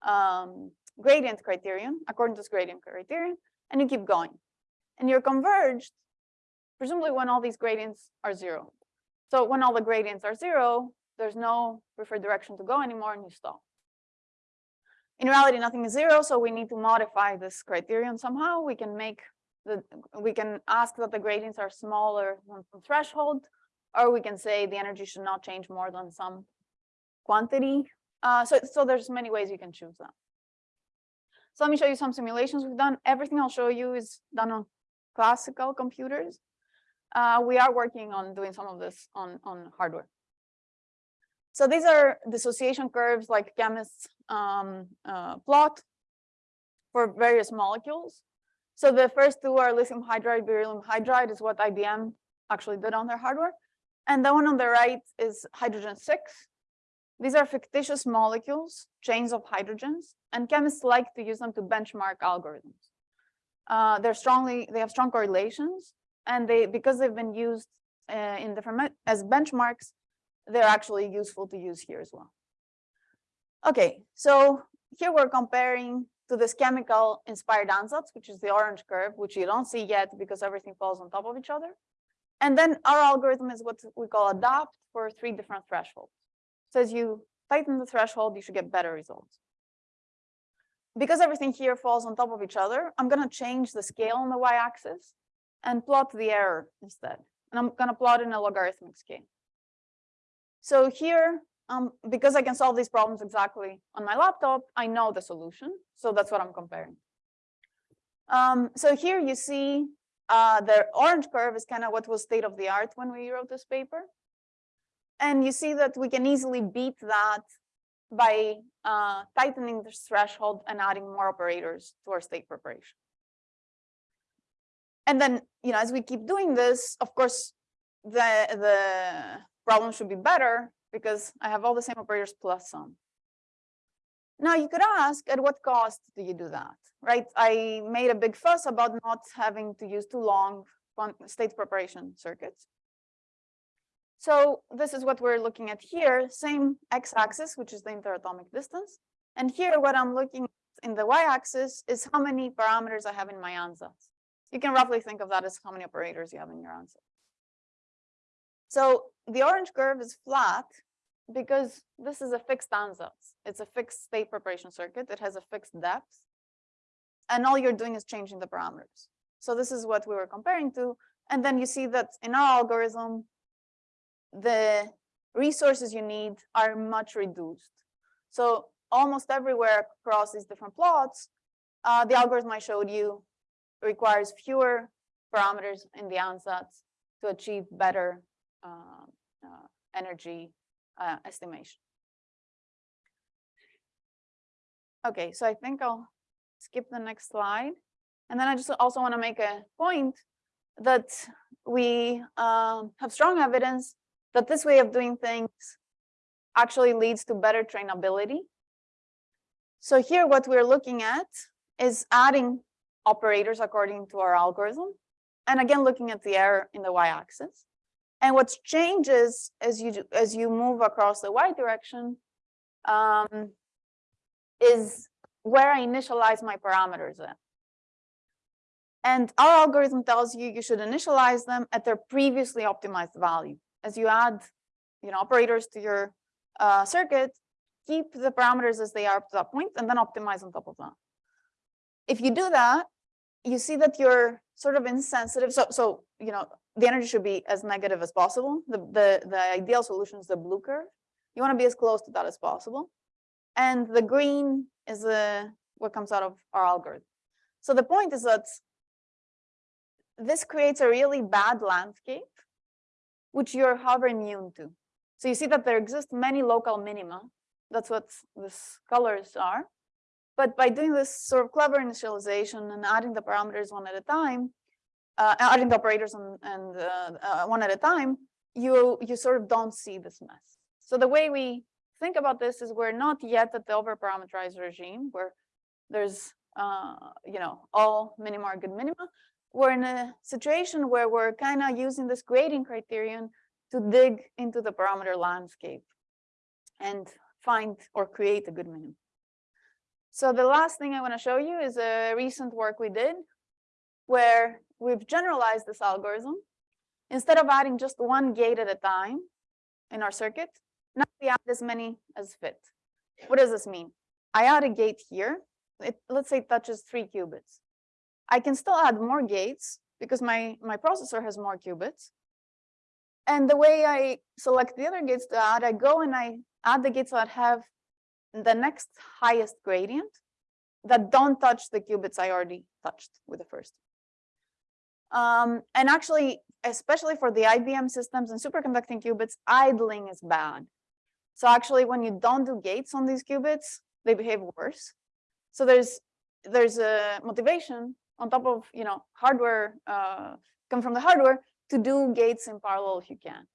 um, gradient criterion, according to this gradient criterion, and you keep going. And you're converged, presumably when all these gradients are zero. So when all the gradients are zero, there's no preferred direction to go anymore, and you stop. In reality, nothing is zero, so we need to modify this criterion somehow. We can make the, we can ask that the gradients are smaller than the threshold, or we can say the energy should not change more than some quantity. Uh, so, so there's many ways you can choose that. So let me show you some simulations we've done. Everything I'll show you is done on classical computers. Uh, we are working on doing some of this on, on hardware. So these are dissociation curves like chemists um, uh, plot for various molecules. So the first two are lithium hydride, beryllium hydride is what IBM actually did on their hardware. And the one on the right is hydrogen six. These are fictitious molecules, chains of hydrogens, and chemists like to use them to benchmark algorithms. Uh, they're strongly, they have strong correlations, and they because they've been used uh, in different as benchmarks, they're actually useful to use here as well. Okay, so here we're comparing to this chemical inspired ansatz, which is the orange curve, which you don't see yet because everything falls on top of each other. And then our algorithm is what we call adapt for three different thresholds. So as you tighten the threshold, you should get better results. Because everything here falls on top of each other, I'm going to change the scale on the y-axis and plot the error instead. And I'm going to plot in a logarithmic scale. So here, um, because I can solve these problems exactly on my laptop, I know the solution. So that's what I'm comparing. Um, so here you see uh, the orange curve is kind of what was state of the art when we wrote this paper. And you see that we can easily beat that by uh, tightening the threshold and adding more operators to our state preparation. And then, you know, as we keep doing this, of course, the, the problem should be better because I have all the same operators plus some. Now you could ask, at what cost do you do that, right? I made a big fuss about not having to use too long state preparation circuits. So this is what we're looking at here, same x-axis, which is the interatomic distance. And here what I'm looking in the y-axis is how many parameters I have in my ansatz. You can roughly think of that as how many operators you have in your ansatz. So the orange curve is flat because this is a fixed ansatz. It's a fixed state preparation circuit. It has a fixed depth. And all you're doing is changing the parameters. So this is what we were comparing to. And then you see that in our algorithm, the resources you need are much reduced. So almost everywhere across these different plots, uh, the algorithm I showed you requires fewer parameters in the ansatz to achieve better energy uh, estimation. Okay, so I think I'll skip the next slide. And then I just also want to make a point that we um, have strong evidence that this way of doing things actually leads to better trainability. So here what we're looking at is adding operators according to our algorithm. And again, looking at the error in the y-axis. And what changes as you as you move across the y direction um, is where I initialize my parameters at. And our algorithm tells you you should initialize them at their previously optimized value. As you add, you know, operators to your uh, circuit, keep the parameters as they are up to that point, and then optimize on top of that. If you do that, you see that you're sort of insensitive. So, so you know, the energy should be as negative as possible. The, the, the ideal solution is the blue curve. You want to be as close to that as possible. And the green is the, what comes out of our algorithm. So the point is that this creates a really bad landscape, which you're however immune to. So you see that there exist many local minima. That's what these colors are. But by doing this sort of clever initialization and adding the parameters one at a time, uh, adding the operators and, and uh, uh, one at a time, you you sort of don't see this mess. So the way we think about this is we're not yet at the overparameterized regime where there's uh, you know all minima are good minima. We're in a situation where we're kind of using this gradient criterion to dig into the parameter landscape and find or create a good minimum. So the last thing I want to show you is a recent work we did where we've generalized this algorithm. Instead of adding just one gate at a time in our circuit, now we add as many as fit. What does this mean? I add a gate here. It, let's say it touches three qubits. I can still add more gates because my, my processor has more qubits. And the way I select the other gates to add, I go and I add the gates that have the next highest gradient that don't touch the qubits I already touched with the first. Um, and actually, especially for the IBM systems and superconducting qubits, idling is bad. So actually, when you don't do gates on these qubits, they behave worse. So there's there's a motivation on top of you know hardware uh, come from the hardware to do gates in parallel if you can.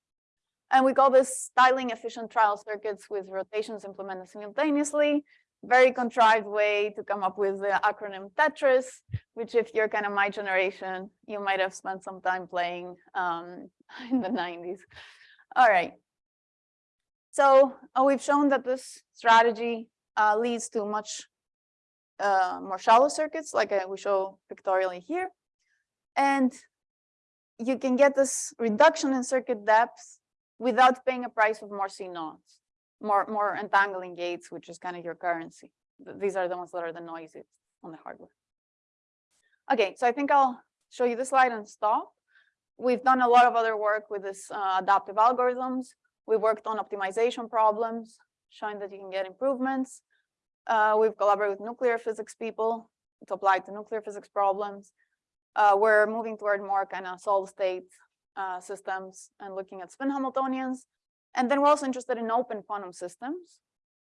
And we call this tiling efficient trial circuits with rotations implemented simultaneously very contrived way to come up with the acronym Tetris, which if you're kind of my generation, you might have spent some time playing um, in the 90s. All right. So uh, we've shown that this strategy uh, leads to much uh, more shallow circuits, like uh, we show pictorially here. And you can get this reduction in circuit depth without paying a price of more CNOTs more more entangling gates, which is kind of your currency. These are the ones that are the noisiest on the hardware. Okay, so I think I'll show you the slide and stop. We've done a lot of other work with this uh, adaptive algorithms. We worked on optimization problems, showing that you can get improvements. Uh, we've collaborated with nuclear physics people to apply to nuclear physics problems. Uh, we're moving toward more kind of solid state uh, systems and looking at spin Hamiltonians. And then we're also interested in open quantum systems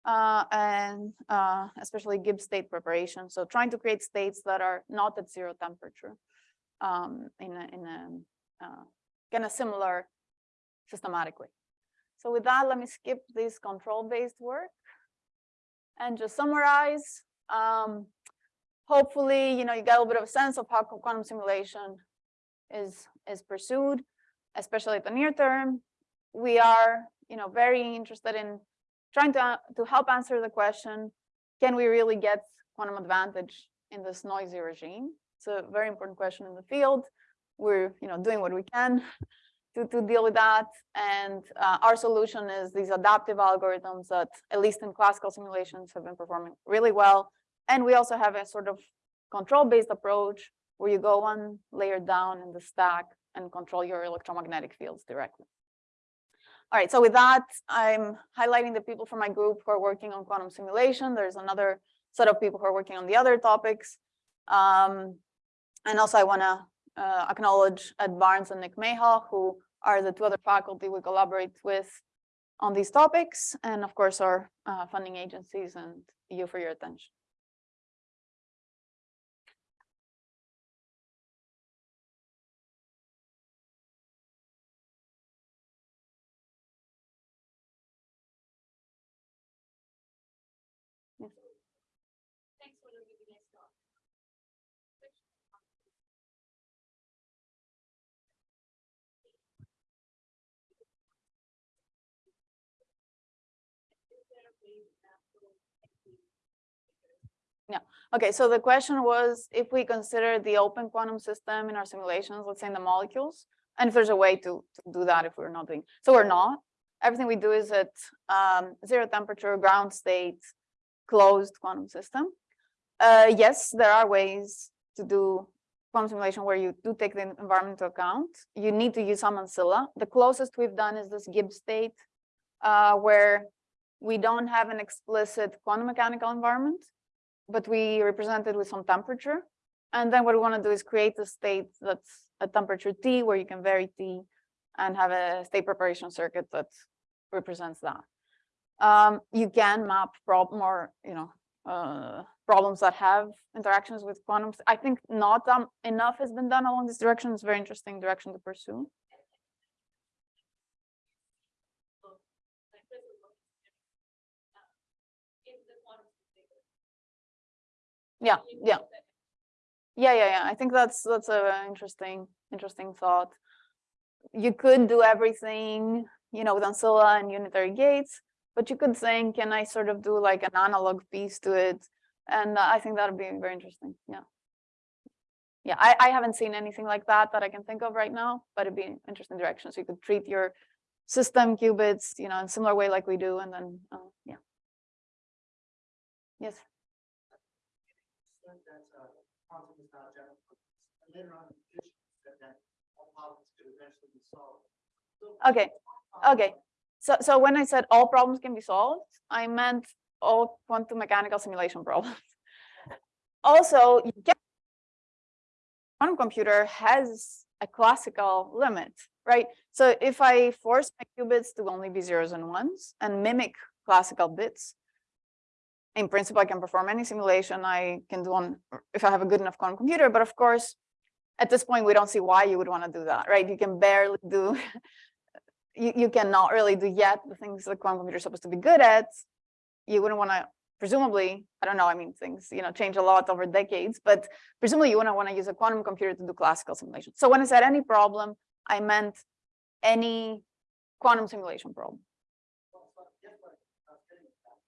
uh, and uh, especially Gibbs state preparation. So trying to create states that are not at zero temperature um, in a, in a uh, kind of similar systematic way. So with that, let me skip this control-based work and just summarize. Um, hopefully, you know, you get a little bit of a sense of how quantum simulation is is pursued, especially at the near term we are, you know, very interested in trying to, to help answer the question, can we really get quantum advantage in this noisy regime? It's a very important question in the field. We're, you know, doing what we can to, to deal with that. And uh, our solution is these adaptive algorithms that, at least in classical simulations, have been performing really well. And we also have a sort of control-based approach where you go one layer down in the stack and control your electromagnetic fields directly. All right, so with that, I'm highlighting the people from my group who are working on quantum simulation. There's another set of people who are working on the other topics. Um, and also I wanna uh, acknowledge Ed Barnes and Nick Mayhall, who are the two other faculty we collaborate with on these topics. And of course, our uh, funding agencies and you for your attention. Okay, so the question was if we consider the open quantum system in our simulations, let's say in the molecules, and if there's a way to, to do that if we're not doing, so we're not. Everything we do is at um, zero temperature, ground state, closed quantum system. Uh, yes, there are ways to do quantum simulation where you do take the environment into account. You need to use some ancilla. The closest we've done is this Gibbs state, uh, where we don't have an explicit quantum mechanical environment, but we represent it with some temperature. And then what we want to do is create a state that's a temperature T where you can vary T and have a state preparation circuit that represents that. Um, you can map or, you know, uh, problems that have interactions with quantum. I think not um, enough has been done along this direction. It's a very interesting direction to pursue. Yeah, yeah. Yeah, yeah, yeah. I think that's that's a interesting, interesting thought. You could do everything, you know, with ancilla and unitary gates, but you could think, can I sort of do like an analog piece to it? And uh, I think that would be very interesting. Yeah. Yeah, I, I haven't seen anything like that that I can think of right now, but it'd be an interesting direction. So you could treat your system qubits, you know, in similar way like we do, and then, uh, yeah. Yes. that uh, quantum is general purpose. And later on, the said that all problems could eventually be solved. So, Okay, okay. So, so when I said all problems can be solved, I meant all quantum mechanical simulation problems. Also, quantum computer has a classical limit, right? So if I force my qubits to only be zeros and ones and mimic classical bits, in principle, I can perform any simulation I can do on if I have a good enough quantum computer. But of course, at this point, we don't see why you would want to do that, right? You can barely do, you, you cannot really do yet the things the quantum computer is supposed to be good at. You wouldn't want to, presumably, I don't know, I mean, things, you know, change a lot over decades, but presumably you wouldn't want to use a quantum computer to do classical simulation. So when I said any problem, I meant any quantum simulation problem. well, so I guess what I was getting at,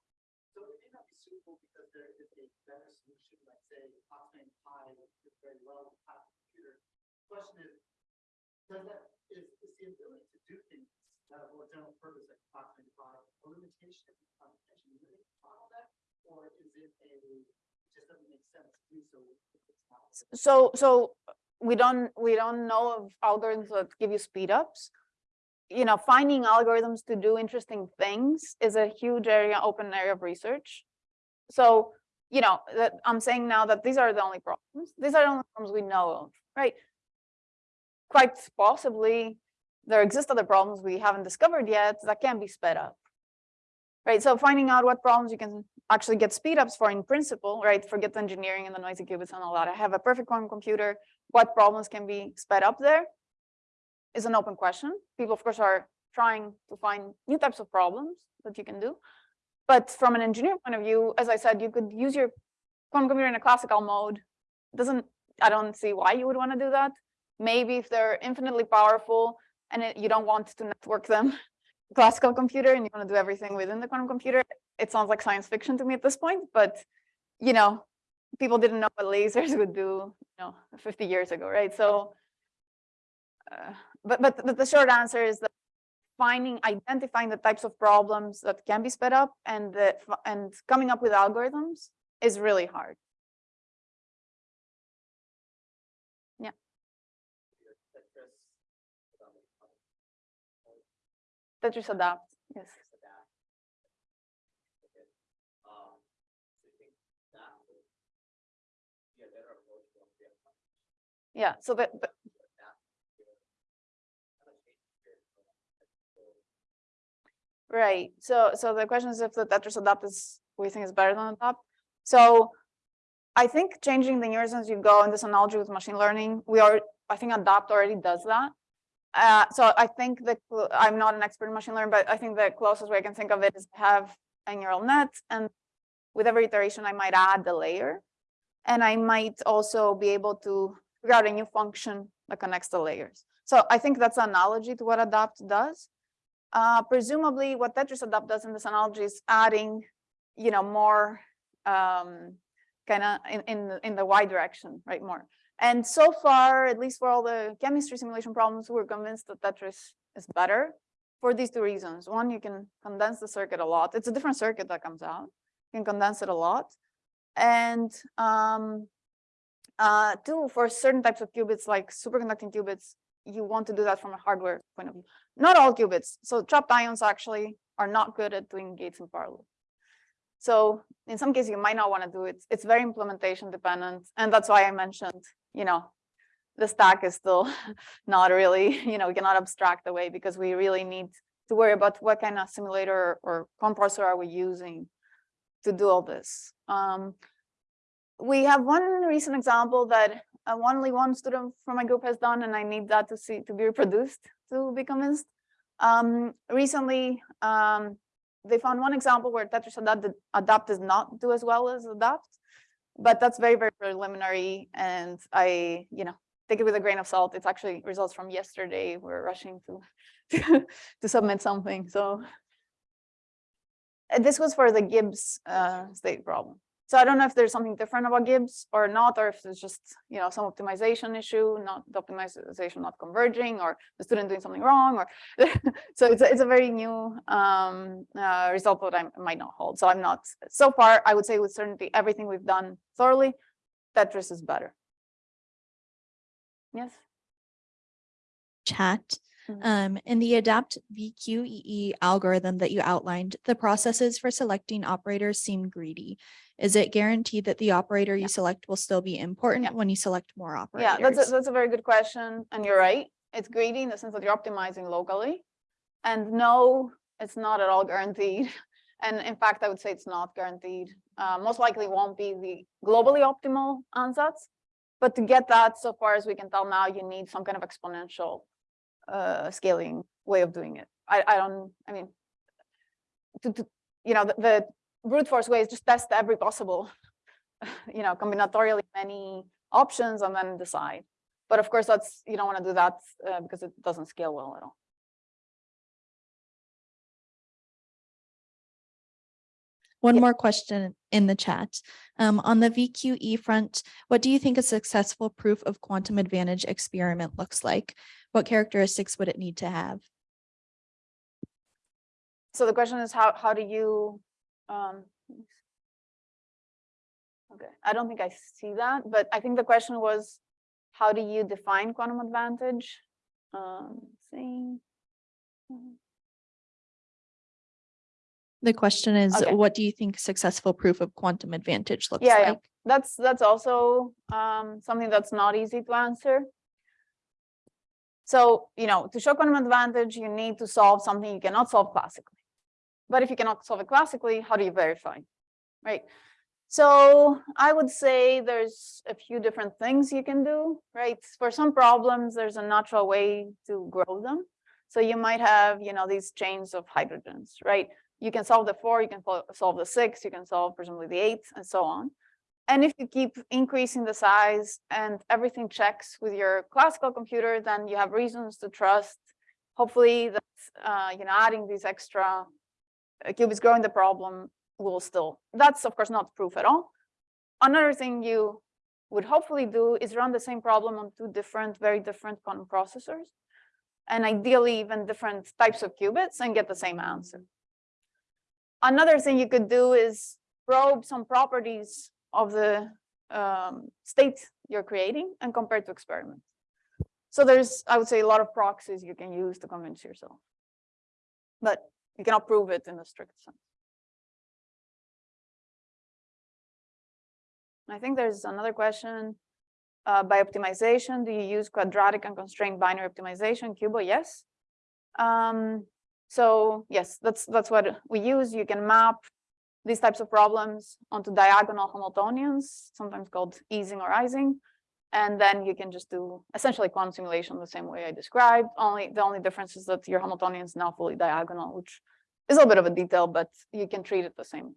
so it may not be suitable because there is a better solution, like say, Pi, which very well with a computer. Question is, does that, is, is the ability to do things that are more general purpose, like Optane Pi, a limitation on engineering bottleneck? Or is it a, just doesn't make sense to do so if? So, so we don't, we don't know of algorithms that give you speed ups. You know, finding algorithms to do interesting things is a huge area, open area of research. So, you know, that I'm saying now that these are the only problems. These are the only problems we know of, right? Quite possibly, there exist other problems we haven't discovered yet that can be sped up. Right, so finding out what problems you can actually get speed ups for in principle, right? Forget the engineering and the noisy qubits and all that. I have a perfect quantum computer. What problems can be sped up there is an open question. People, of course, are trying to find new types of problems that you can do. But from an engineer point of view, as I said, you could use your quantum computer in a classical mode. Doesn't, I don't see why you would want to do that. Maybe if they're infinitely powerful and it, you don't want to network them, classical computer, and you want to do everything within the quantum computer, it sounds like science fiction to me at this point. But you know, people didn't know what lasers would do, you know, 50 years ago, right? So, uh, but but but the short answer is that finding, identifying the types of problems that can be sped up and the and coming up with algorithms is really hard. Yeah. Tetris adapt, yes. Yeah, so the, right, so, so the question is if the Tetris adapt is, we think is better than adapt. So I think changing the as you go in this analogy with machine learning, we are, I think adapt already does that. Uh, so I think that I'm not an expert in machine learning, but I think the closest way I can think of it is to have a neural net and with every iteration, I might add the layer and I might also be able to figure out a new function that connects the layers. So I think that's an analogy to what adapt does. Uh, presumably what Tetris adapt does in this analogy is adding you know, more um, kind of in, in, the- in the y direction, right, more. And so far, at least for all the chemistry simulation problems, we're convinced that Tetris is better for these two reasons. One, you can condense the circuit a lot. It's a different circuit that comes out. You can condense it a lot. And um, uh, two, for certain types of qubits, like superconducting qubits, you want to do that from a hardware point of view. Not all qubits. So trapped ions actually are not good at doing gates in parallel. So in some cases, you might not want to do it. It's very implementation dependent. And that's why I mentioned, you know, the stack is still not really, you know, we cannot abstract away because we really need to worry about what kind of simulator or compressor are we using to do all this. Um, we have one recent example that only one student from my group has done, and I need that to see to be reproduced to be convinced. Um, recently, um, they found one example where Tetris adapt, adapt does not do as well as adapt, but that's very, very preliminary. And I, you know, take it with a grain of salt. It's actually results from yesterday. We're rushing to, to submit something. So this was for the Gibbs uh, state problem. So I don't know if there's something different about Gibbs or not, or if it's just, you know, some optimization issue, not the optimization not converging, or the student doing something wrong, or so it's a, it's a very new um, uh, result that I might not hold. So I'm not so far. I would say with certainty, everything we've done thoroughly, Tetris is better. Yes. chat. Mhm. Um, in the adapt VQE algorithm that you outlined, the processes for selecting operators seem greedy. Is it guaranteed that the operator Yeah. you select will still be important Yeah. when you select more operators? Yeah, that's a, that's a very good question. And you're right. It's greedy in the sense that you're optimizing locally. And no, it's not at all guaranteed. And in fact, I would say it's not guaranteed. Uh, most likely won't be the globally optimal ansatz. But to get that, so far as we can tell now, you need some kind of exponential uh, scaling way of doing it. I, I don't, I mean, to, to, you know, the, the brute force way is just test every possible, you know, combinatorially many options and then decide. But of course, that's, you don't want to do that uh, because it doesn't scale well at all. One more question in the chat. Um, on the VQE front, what do you think a successful proof of quantum advantage experiment looks like? What characteristics would it need to have? So the question is how, how do you, um, okay, I don't think I see that, but I think the question was, how do you define quantum advantage? Um, see. The question is, Okay. what do you think successful proof of quantum advantage looks Yeah, yeah. like? That's, that's also, um, something that's not easy to answer. So, you know, to show quantum advantage, you need to solve something you cannot solve classically. But if you cannot solve it classically, how do you verify? Right? So I would say there's a few different things you can do, right? For some problems, there's a natural way to grow them. So you might have, you know, these chains of hydrogens, right? You can solve the four, you can solve the six, you can solve presumably the eight and so on. And if you keep increasing the size and everything checks with your classical computer, then you have reasons to trust, hopefully that, uh, you know, adding these extra uh, qubits growing the problem will still, that's of course not proof at all. Another thing you would hopefully do is run the same problem on two different, very different quantum processors. And ideally even different types of qubits and get the same answer. Another thing you could do is probe some properties of the um, state you're creating and compare to experiments. So there's, I would say, a lot of proxies you can use to convince yourself. But you cannot prove it in a strict sense. I think there's another question. Uh, by optimization, do you use quadratic unconstrained binary optimization? QUBO, yes. Um, so yes, that's that's what we use. You can map these types of problems onto diagonal Hamiltonians, sometimes called Ising or ising. And then you can just do essentially quantum simulation the same way I described. Only the only difference is that your Hamiltonian is now fully diagonal, which is a little bit of a detail, but you can treat it the same.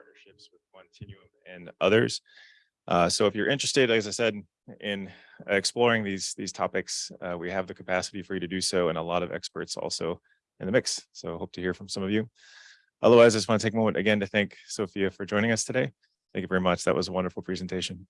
Partnerships with Quantinuum and others. Uh, so if you're interested, as I said, in exploring these, these topics, uh, we have the capacity for you to do so and a lot of experts also in the mix. So hope to hear from some of you. Otherwise, I just want to take a moment again to thank Sophia for joining us today. Thank you very much. That was a wonderful presentation.